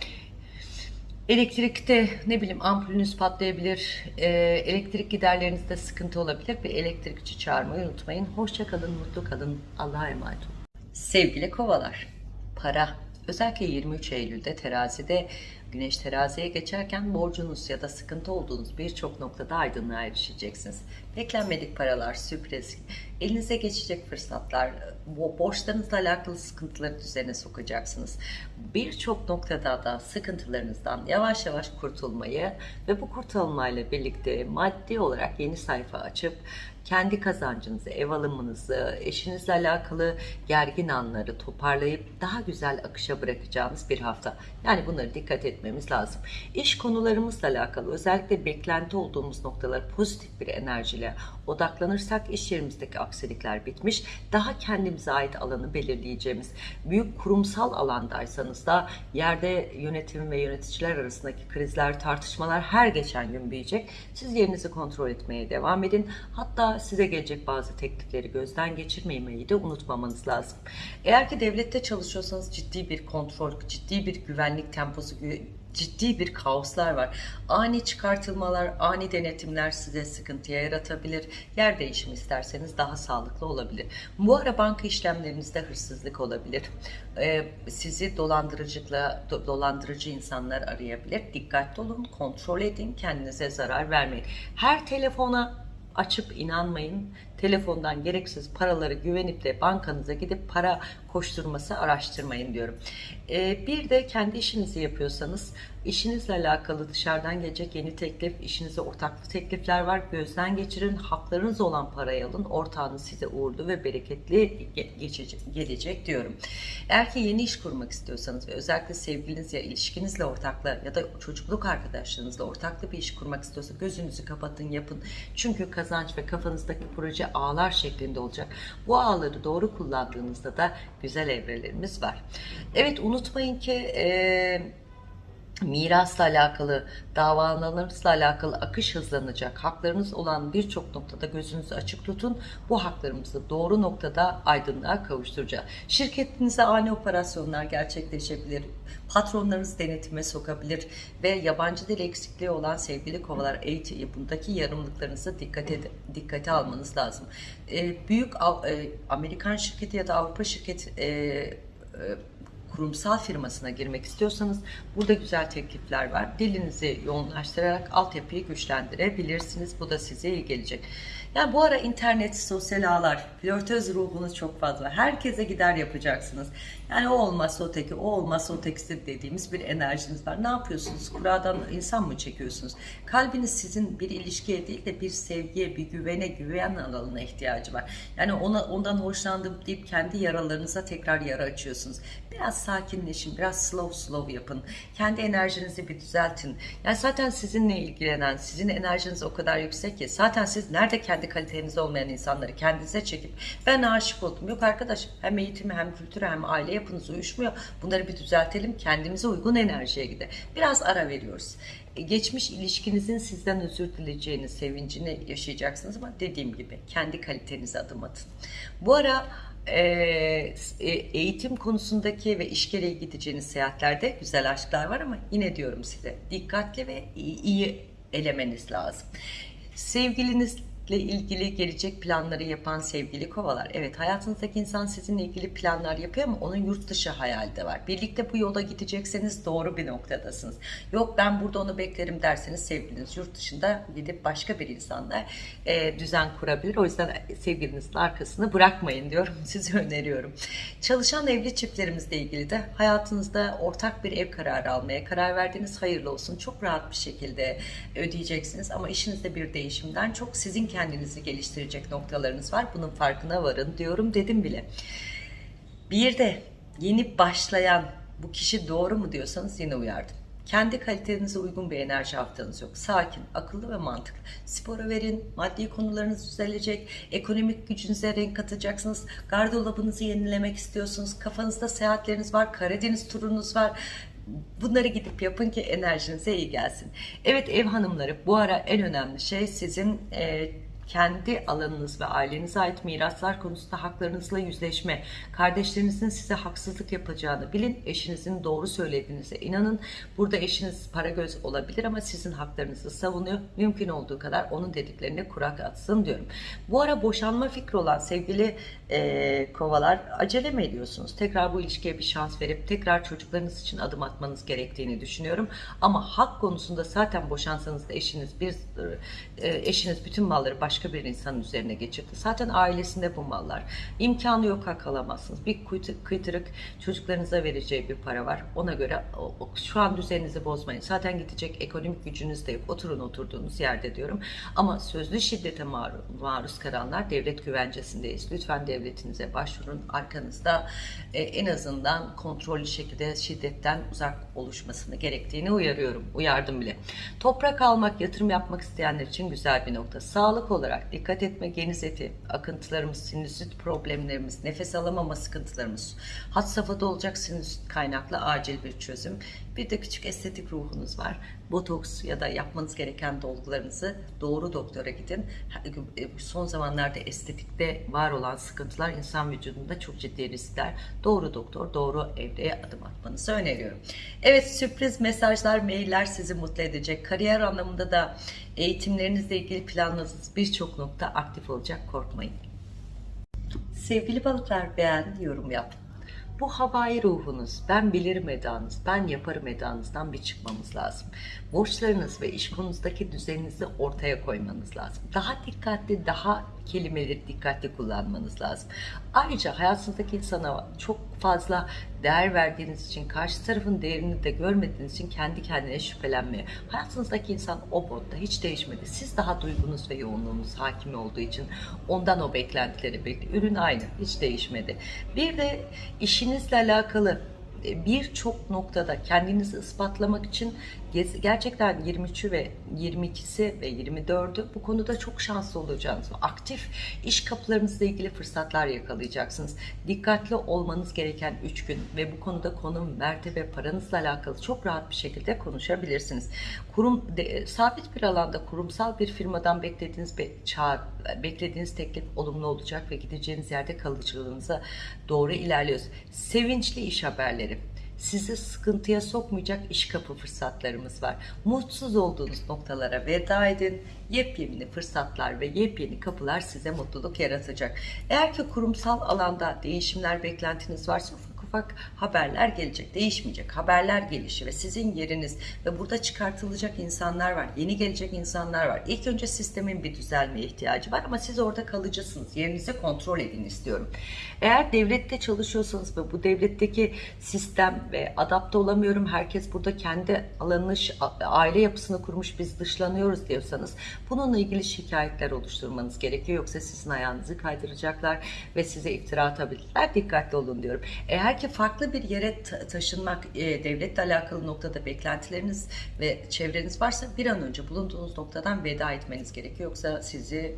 elektrikte ne bileyim ampulünüz patlayabilir, e, elektrik giderlerinizde sıkıntı olabilir ve elektrikçi çağırmayı unutmayın. Hoşça kalın, mutlu kalın. Allah'a emanet olun. Sevgili kovalar, para özellikle 23 Eylül'de terazide Güneş teraziye geçerken borcunuz ya da sıkıntı olduğunuz birçok noktada aydınlığa erişeceksiniz. Beklenmedik paralar, sürpriz, elinize geçecek fırsatlar, bo- borçlarınızla alakalı sıkıntıları düzene sokacaksınız. Birçok noktada da sıkıntılarınızdan yavaş yavaş kurtulmayı ve bu kurtulmayla birlikte maddi olarak yeni sayfa açıp kendi kazancınızı, ev alımınızı, eşinizle alakalı gergin anları toparlayıp daha güzel akışa bırakacağınız bir hafta. Yani bunları dikkat etmemiz lazım. İş konularımızla alakalı özellikle beklenti olduğumuz noktalar pozitif bir enerjiyle odaklanırsak iş yerimizdeki aksilikler bitmiş. Daha kendimize ait alanı belirleyeceğimiz büyük kurumsal alandaysanız da yerde yönetim ve yöneticiler arasındaki krizler, tartışmalar her geçen gün büyüyecek. Siz yerinizi kontrol etmeye devam edin. Hatta size gelecek bazı teklifleri gözden geçirmemeyi de unutmamanız lazım. Eğer ki devlette çalışıyorsanız ciddi bir kontrol, ciddi bir güvenlik temposu, ciddi bir kaoslar var. Ani çıkartılmalar, ani denetimler size sıkıntıya yaratabilir. Yer değişimi isterseniz daha sağlıklı olabilir. Bu ara banka işlemlerinizde hırsızlık olabilir. Ee, sizi dolandırıcılıkla do- dolandırıcı insanlar arayabilir. Dikkatli olun, kontrol edin, kendinize zarar vermeyin. Her telefona açıp inanmayın. Telefondan gereksiz paraları güvenip de bankanıza gidip para koşturması araştırmayın diyorum. Ee, bir de kendi işinizi yapıyorsanız işinizle alakalı dışarıdan gelecek yeni teklif, işinize ortaklı teklifler var. Gözden geçirin. Haklarınız olan parayı alın. Ortağınız size uğurlu ve bereketli ge- geçecek, gelecek diyorum. Eğer ki yeni iş kurmak istiyorsanız ve özellikle sevgilinizle, ilişkinizle ortakla ya da çocukluk arkadaşlarınızla ortaklı bir iş kurmak istiyorsa gözünüzü kapatın yapın. Çünkü kazanç ve kafanızdaki proje ağlar şeklinde olacak. Bu ağları doğru kullandığınızda da güzel evrelerimiz var. Evet unutmayın ki eee mirasla alakalı, davalarınızla alakalı akış hızlanacak. Haklarınız olan birçok noktada gözünüzü açık tutun. Bu haklarımızı doğru noktada aydınlığa kavuşturacağız. Şirketinize ani operasyonlar gerçekleşebilir. Patronlarınız denetime sokabilir ve yabancı dil eksikliği olan sevgili kovalar eğitim bundaki yarımlıklarınızı dikkate dikkate almanız lazım. Ee, büyük e, Amerikan şirketi ya da Avrupa şirketi e, e, kurumsal firmasına girmek istiyorsanız burada güzel teklifler var. Dilinizi yoğunlaştırarak altyapıyı güçlendirebilirsiniz. Bu da size iyi gelecek. Yani bu ara internet, sosyal ağlar, flörtöz ruhunuz çok fazla. Herkese gider yapacaksınız. Yani o olmazsa o teki, o olmazsa o tekisi dediğimiz bir enerjiniz var. Ne yapıyorsunuz? Kuradan insan mı çekiyorsunuz? Kalbiniz sizin bir ilişkiye değil de bir sevgiye, bir güvene, güven alanına ihtiyacı var. Yani ona ondan hoşlandım deyip kendi yaralarınıza tekrar yara açıyorsunuz. Biraz sakinleşin, biraz slow slow yapın. Kendi enerjinizi bir düzeltin. Yani zaten sizinle ilgilenen, sizin enerjiniz o kadar yüksek ki zaten siz nerede kendi kaliteniz olmayan insanları kendinize çekip ben aşık oldum. Yok arkadaş hem eğitimi hem kültürü hem aile yapınız uyuşmuyor. Bunları bir düzeltelim. Kendimize uygun enerjiye gidelim. Biraz ara veriyoruz. E, Geçmiş ilişkinizin sizden özür dileyeceğini, sevincini yaşayacaksınız ama dediğim gibi kendi kalitenize adım atın. Bu ara e, e, eğitim konusundaki ve iş gereği gideceğiniz seyahatlerde güzel aşklar var ama yine diyorum size dikkatli ve iyi, iyi elemeniz lazım. Sevgilinizle ilgili gelecek planları yapan sevgili kovalar. Evet hayatınızdaki insan sizinle ilgili planlar yapıyor ama onun yurt dışı hayali de var. Birlikte bu yola gidecekseniz doğru bir noktadasınız. Yok ben burada onu beklerim derseniz sevgiliniz yurt dışında gidip başka bir insanla e, düzen kurabilir. O yüzden sevgilinizin arkasını bırakmayın diyorum. [laughs] Size öneriyorum. Çalışan evli çiftlerimizle ilgili de hayatınızda ortak bir ev kararı almaya karar verdiğiniz hayırlı olsun. Çok rahat bir şekilde ödeyeceksiniz ama işinizde bir değişimden çok sizin kendinizi geliştirecek noktalarınız var. Bunun farkına varın diyorum dedim bile. Bir de yeni başlayan bu kişi doğru mu diyorsanız yine uyardım. Kendi kalitenize uygun bir enerji haftanız yok. Sakin, akıllı ve mantıklı. Spora verin, maddi konularınız düzelecek, ekonomik gücünüze renk katacaksınız, gardırobınızı yenilemek istiyorsunuz, kafanızda seyahatleriniz var, Karadeniz turunuz var. Bunları gidip yapın ki enerjinize iyi gelsin. Evet ev hanımları bu ara en önemli şey sizin e, kendi alanınız ve ailenize ait miraslar konusunda haklarınızla yüzleşme, kardeşlerinizin size haksızlık yapacağını bilin, eşinizin doğru söylediğinize inanın. Burada eşiniz para göz olabilir ama sizin haklarınızı savunuyor. Mümkün olduğu kadar onun dediklerine kurak atsın diyorum. Bu ara boşanma fikri olan sevgili e, kovalar acele mi ediyorsunuz? Tekrar bu ilişkiye bir şans verip tekrar çocuklarınız için adım atmanız gerektiğini düşünüyorum. Ama hak konusunda zaten boşansanız da eşiniz bir e, eşiniz bütün malları başka bir insanın üzerine geçirdi. Zaten ailesinde bu mallar. İmkanı yok hak alamazsınız. Bir kıytırık çocuklarınıza vereceği bir para var. Ona göre şu an düzeninizi bozmayın. Zaten gidecek ekonomik gücünüz de yok. Oturun oturduğunuz yerde diyorum. Ama sözlü şiddete maruz, maruz kalanlar devlet güvencesindeyiz. Lütfen devletinize başvurun. Arkanızda e, en azından kontrollü şekilde şiddetten uzak oluşmasını gerektiğini uyarıyorum. Uyardım bile. Toprak almak, yatırım yapmak isteyenler için güzel bir nokta. Sağlık olarak dikkat etme, geniz eti, akıntılarımız, sinüzit problemlerimiz, nefes alamama sıkıntılarımız, had safhada olacak sinüzit kaynaklı acil bir çözüm. Bir de küçük estetik ruhunuz var. Botoks ya da yapmanız gereken dolgularınızı doğru doktora gidin. Son zamanlarda estetikte var olan sıkıntılar insan vücudunda çok ciddi riskler. Doğru doktor, doğru evreye adım atmanızı öneriyorum. Evet sürpriz mesajlar, mailler sizi mutlu edecek. Kariyer anlamında da eğitimlerinizle ilgili planladığınız birçok nokta aktif olacak. Korkmayın. Sevgili balıklar beğen, yorum yap. Bu havai ruhunuz, ben bilirim edanız, ben yaparım edanızdan bir çıkmamız lazım. Borçlarınız ve iş konunuzdaki düzeninizi ortaya koymanız lazım. Daha dikkatli, daha kelimeleri dikkatli kullanmanız lazım. Ayrıca hayatınızdaki insana çok fazla değer verdiğiniz için, karşı tarafın değerini de görmediğiniz için kendi kendine şüphelenmeye. Hayatınızdaki insan o botta hiç değişmedi. Siz daha duygunuz ve yoğunluğunuz hakim olduğu için ondan o beklentileri bekliyor. Ürün aynı, hiç değişmedi. Bir de işinizle alakalı e, birçok noktada kendinizi ispatlamak için gerçekten 23'ü ve 22'si ve 24'ü bu konuda çok şanslı olacağınız, aktif iş kapılarınızla ilgili fırsatlar yakalayacaksınız. Dikkatli olmanız gereken 3 gün ve bu konuda konum, mertebe, paranızla alakalı çok rahat bir şekilde konuşabilirsiniz. Kurum de, sabit bir alanda kurumsal bir firmadan beklediğiniz bir çağrı, beklediğiniz teklif olumlu olacak ve gideceğiniz yerde kalıcılığınıza doğru ilerliyoruz. Sevinçli iş haberleri sizi sıkıntıya sokmayacak iş kapı fırsatlarımız var. Mutsuz olduğunuz noktalara veda edin. Yepyeni fırsatlar ve yepyeni kapılar size mutluluk yaratacak. Eğer ki kurumsal alanda değişimler beklentiniz varsa ufak haberler gelecek. Değişmeyecek haberler gelişi ve sizin yeriniz ve burada çıkartılacak insanlar var. Yeni gelecek insanlar var. İlk önce sistemin bir düzelmeye ihtiyacı var ama siz orada kalıcısınız. Yerinizi kontrol edin istiyorum. Eğer devlette çalışıyorsanız ve bu devletteki sistem ve adapte olamıyorum. Herkes burada kendi alanını, aile yapısını kurmuş biz dışlanıyoruz diyorsanız bununla ilgili şikayetler oluşturmanız gerekiyor. Yoksa sizin ayağınızı kaydıracaklar ve size iftira atabilirler. Dikkatli olun diyorum. Eğer ki farklı bir yere taşınmak, e, devletle alakalı noktada beklentileriniz ve çevreniz varsa bir an önce bulunduğunuz noktadan veda etmeniz gerekiyor. Yoksa sizi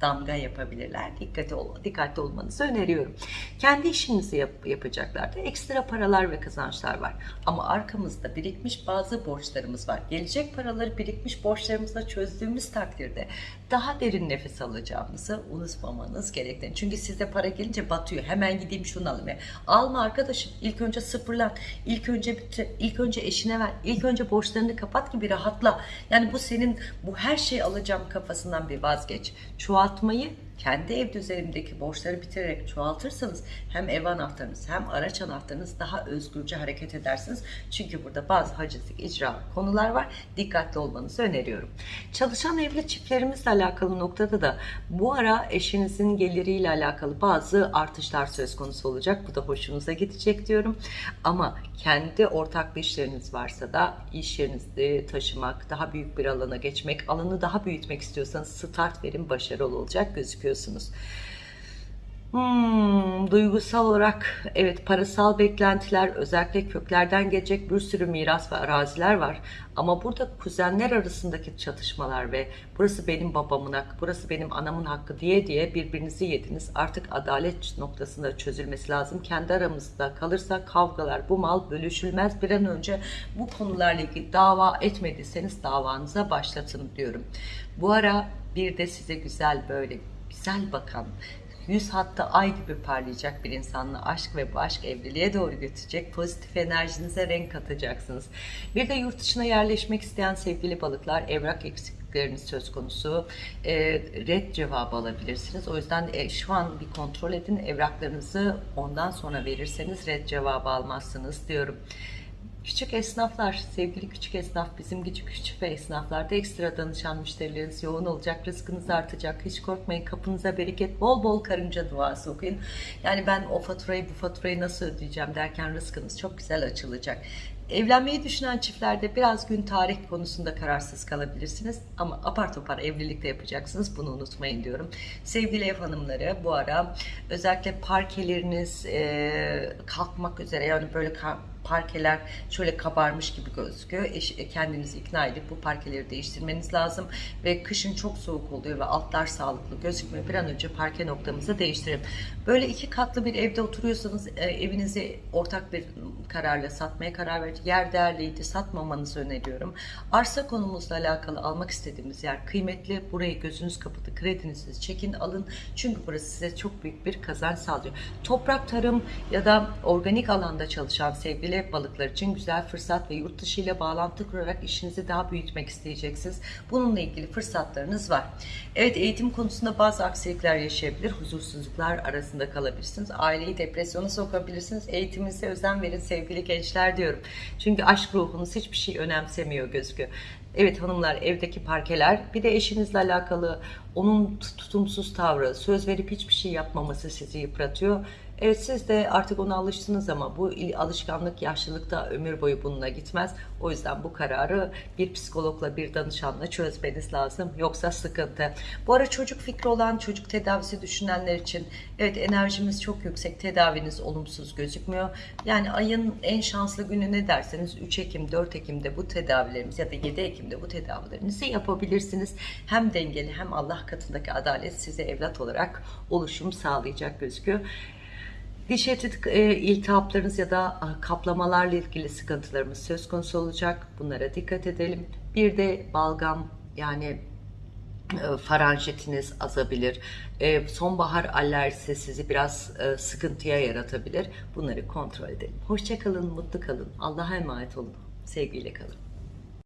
damga yapabilirler. Dikkatli, ol, dikkatli olmanızı öneriyorum. Kendi işinizi yap, yapacaklarda ekstra paralar ve kazançlar var. Ama arkamızda birikmiş bazı borçlarımız var. Gelecek paraları birikmiş borçlarımızla çözdüğümüz takdirde daha derin nefes alacağımızı unutmamanız gerektiğini. Çünkü size para gelince batıyor. Hemen gideyim şunu alayım. Alma arkadaşım. İlk önce sıfırlan. İlk önce bitir. İlk önce eşine ver. İlk önce borçlarını kapat ki bir rahatla. Yani bu senin bu her şeyi alacağım kafasından bir vazgeç. Çoğaltmayı kendi ev düzenindeki borçları bitirerek çoğaltırsanız hem ev anahtarınız hem araç anahtarınız daha özgürce hareket edersiniz. Çünkü burada bazı hacizlik icra konular var. Dikkatli olmanızı öneriyorum. Çalışan evli çiftlerimizle alakalı noktada da bu ara eşinizin geliriyle alakalı bazı artışlar söz konusu olacak. Bu da hoşunuza gidecek diyorum. Ama kendi ortaklı işleriniz varsa da iş yerinizi taşımak, daha büyük bir alana geçmek, alanı daha büyütmek istiyorsanız start verin başarılı olacak gözüküyorsunuz. Hmm, duygusal olarak evet parasal beklentiler özellikle köklerden gelecek bir sürü miras ve araziler var. Ama burada kuzenler arasındaki çatışmalar ve burası benim babamın hakkı, burası benim anamın hakkı diye diye birbirinizi yediniz. Artık adalet noktasında çözülmesi lazım. Kendi aramızda kalırsa kavgalar, bu mal bölüşülmez. Bir an önce bu konularla ilgili dava etmediyseniz davanıza başlatın diyorum. Bu ara Bir de size güzel böyle güzel bakan, yüz hatta ay gibi parlayacak bir insanla aşk ve bu aşk evliliğe doğru götürecek. Pozitif enerjinize renk katacaksınız. Bir de yurt dışına yerleşmek isteyen sevgili balıklar evrak eksiklikleriniz söz konusu. E, red cevabı alabilirsiniz. O yüzden e, şu an bir kontrol edin. Evraklarınızı ondan sonra verirseniz red cevabı almazsınız diyorum. Küçük esnaflar, sevgili küçük esnaf, bizim küçük küçük ve esnaflarda ekstra danışan müşterileriniz yoğun olacak, rızkınız artacak. Hiç korkmayın, kapınıza bereket, bol bol karınca duası okuyun. Yani ben o faturayı, bu faturayı nasıl ödeyeceğim derken rızkınız çok güzel açılacak. Evlenmeyi düşünen çiftlerde biraz gün tarih konusunda kararsız kalabilirsiniz ama apar topar evlilikte yapacaksınız bunu unutmayın diyorum. Sevgili ev hanımları bu ara özellikle parkeleriniz e, kalkmak üzere yani böyle parkeler şöyle kabarmış gibi gözüküyor. E, kendinizi ikna edip bu parkeleri değiştirmeniz lazım ve kışın çok soğuk oluyor ve altlar sağlıklı gözükmüyor. Bir an önce parke noktamızı değiştirelim. Böyle iki katlı bir evde oturuyorsanız e, evinizi ortak bir kararla satmaya karar verdik. Yer değerliydi satmamanızı öneriyorum. Arsa konumuzla alakalı almak istediğimiz yer kıymetli. Burayı gözünüz kapalı kredinizi çekin alın. Çünkü burası size çok büyük bir kazanç sağlıyor. Toprak tarım ya da organik alanda çalışan sevgili balıklar için güzel fırsat ve yurt dışı ile bağlantı kurarak işinizi daha büyütmek isteyeceksiniz. Bununla ilgili fırsatlarınız var. Evet eğitim konusunda bazı aksilikler yaşayabilir. Huzursuzluklar arasında kalabilirsiniz. Aileyi depresyona sokabilirsiniz. Eğitiminize özen verin sevgili gençler diyorum. Çünkü aşk ruhunuz hiçbir şey önemsemiyor gözüküyor. Evet hanımlar evdeki parkeler bir de eşinizle alakalı onun tutumsuz tavrı söz verip hiçbir şey yapmaması sizi yıpratıyor. Evet siz de artık ona alıştınız ama bu alışkanlık yaşlılıkta ömür boyu bununla gitmez. O yüzden bu kararı bir psikologla bir danışanla çözmeniz lazım. Yoksa sıkıntı. Bu ara çocuk fikri olan çocuk tedavisi düşünenler için evet enerjimiz çok yüksek. Tedaviniz olumsuz gözükmüyor. Yani ayın en şanslı günü ne derseniz 3 Ekim 4 Ekim'de bu tedavilerimiz ya da 7 Ekim'de bu tedavilerinizi yapabilirsiniz. Hem dengeli hem Allah katındaki adalet size evlat olarak oluşum sağlayacak gözüküyor. Diş eti e, iltihaplarınız ya da kaplamalarla ilgili sıkıntılarımız söz konusu olacak. Bunlara dikkat edelim. Bir de balgam yani e, faranjitiniz azabilir. E, sonbahar alerjisi sizi biraz e, sıkıntıya yaratabilir. Bunları kontrol edelim. Hoşçakalın, mutlu kalın. Allah'a emanet olun. Sevgiyle kalın.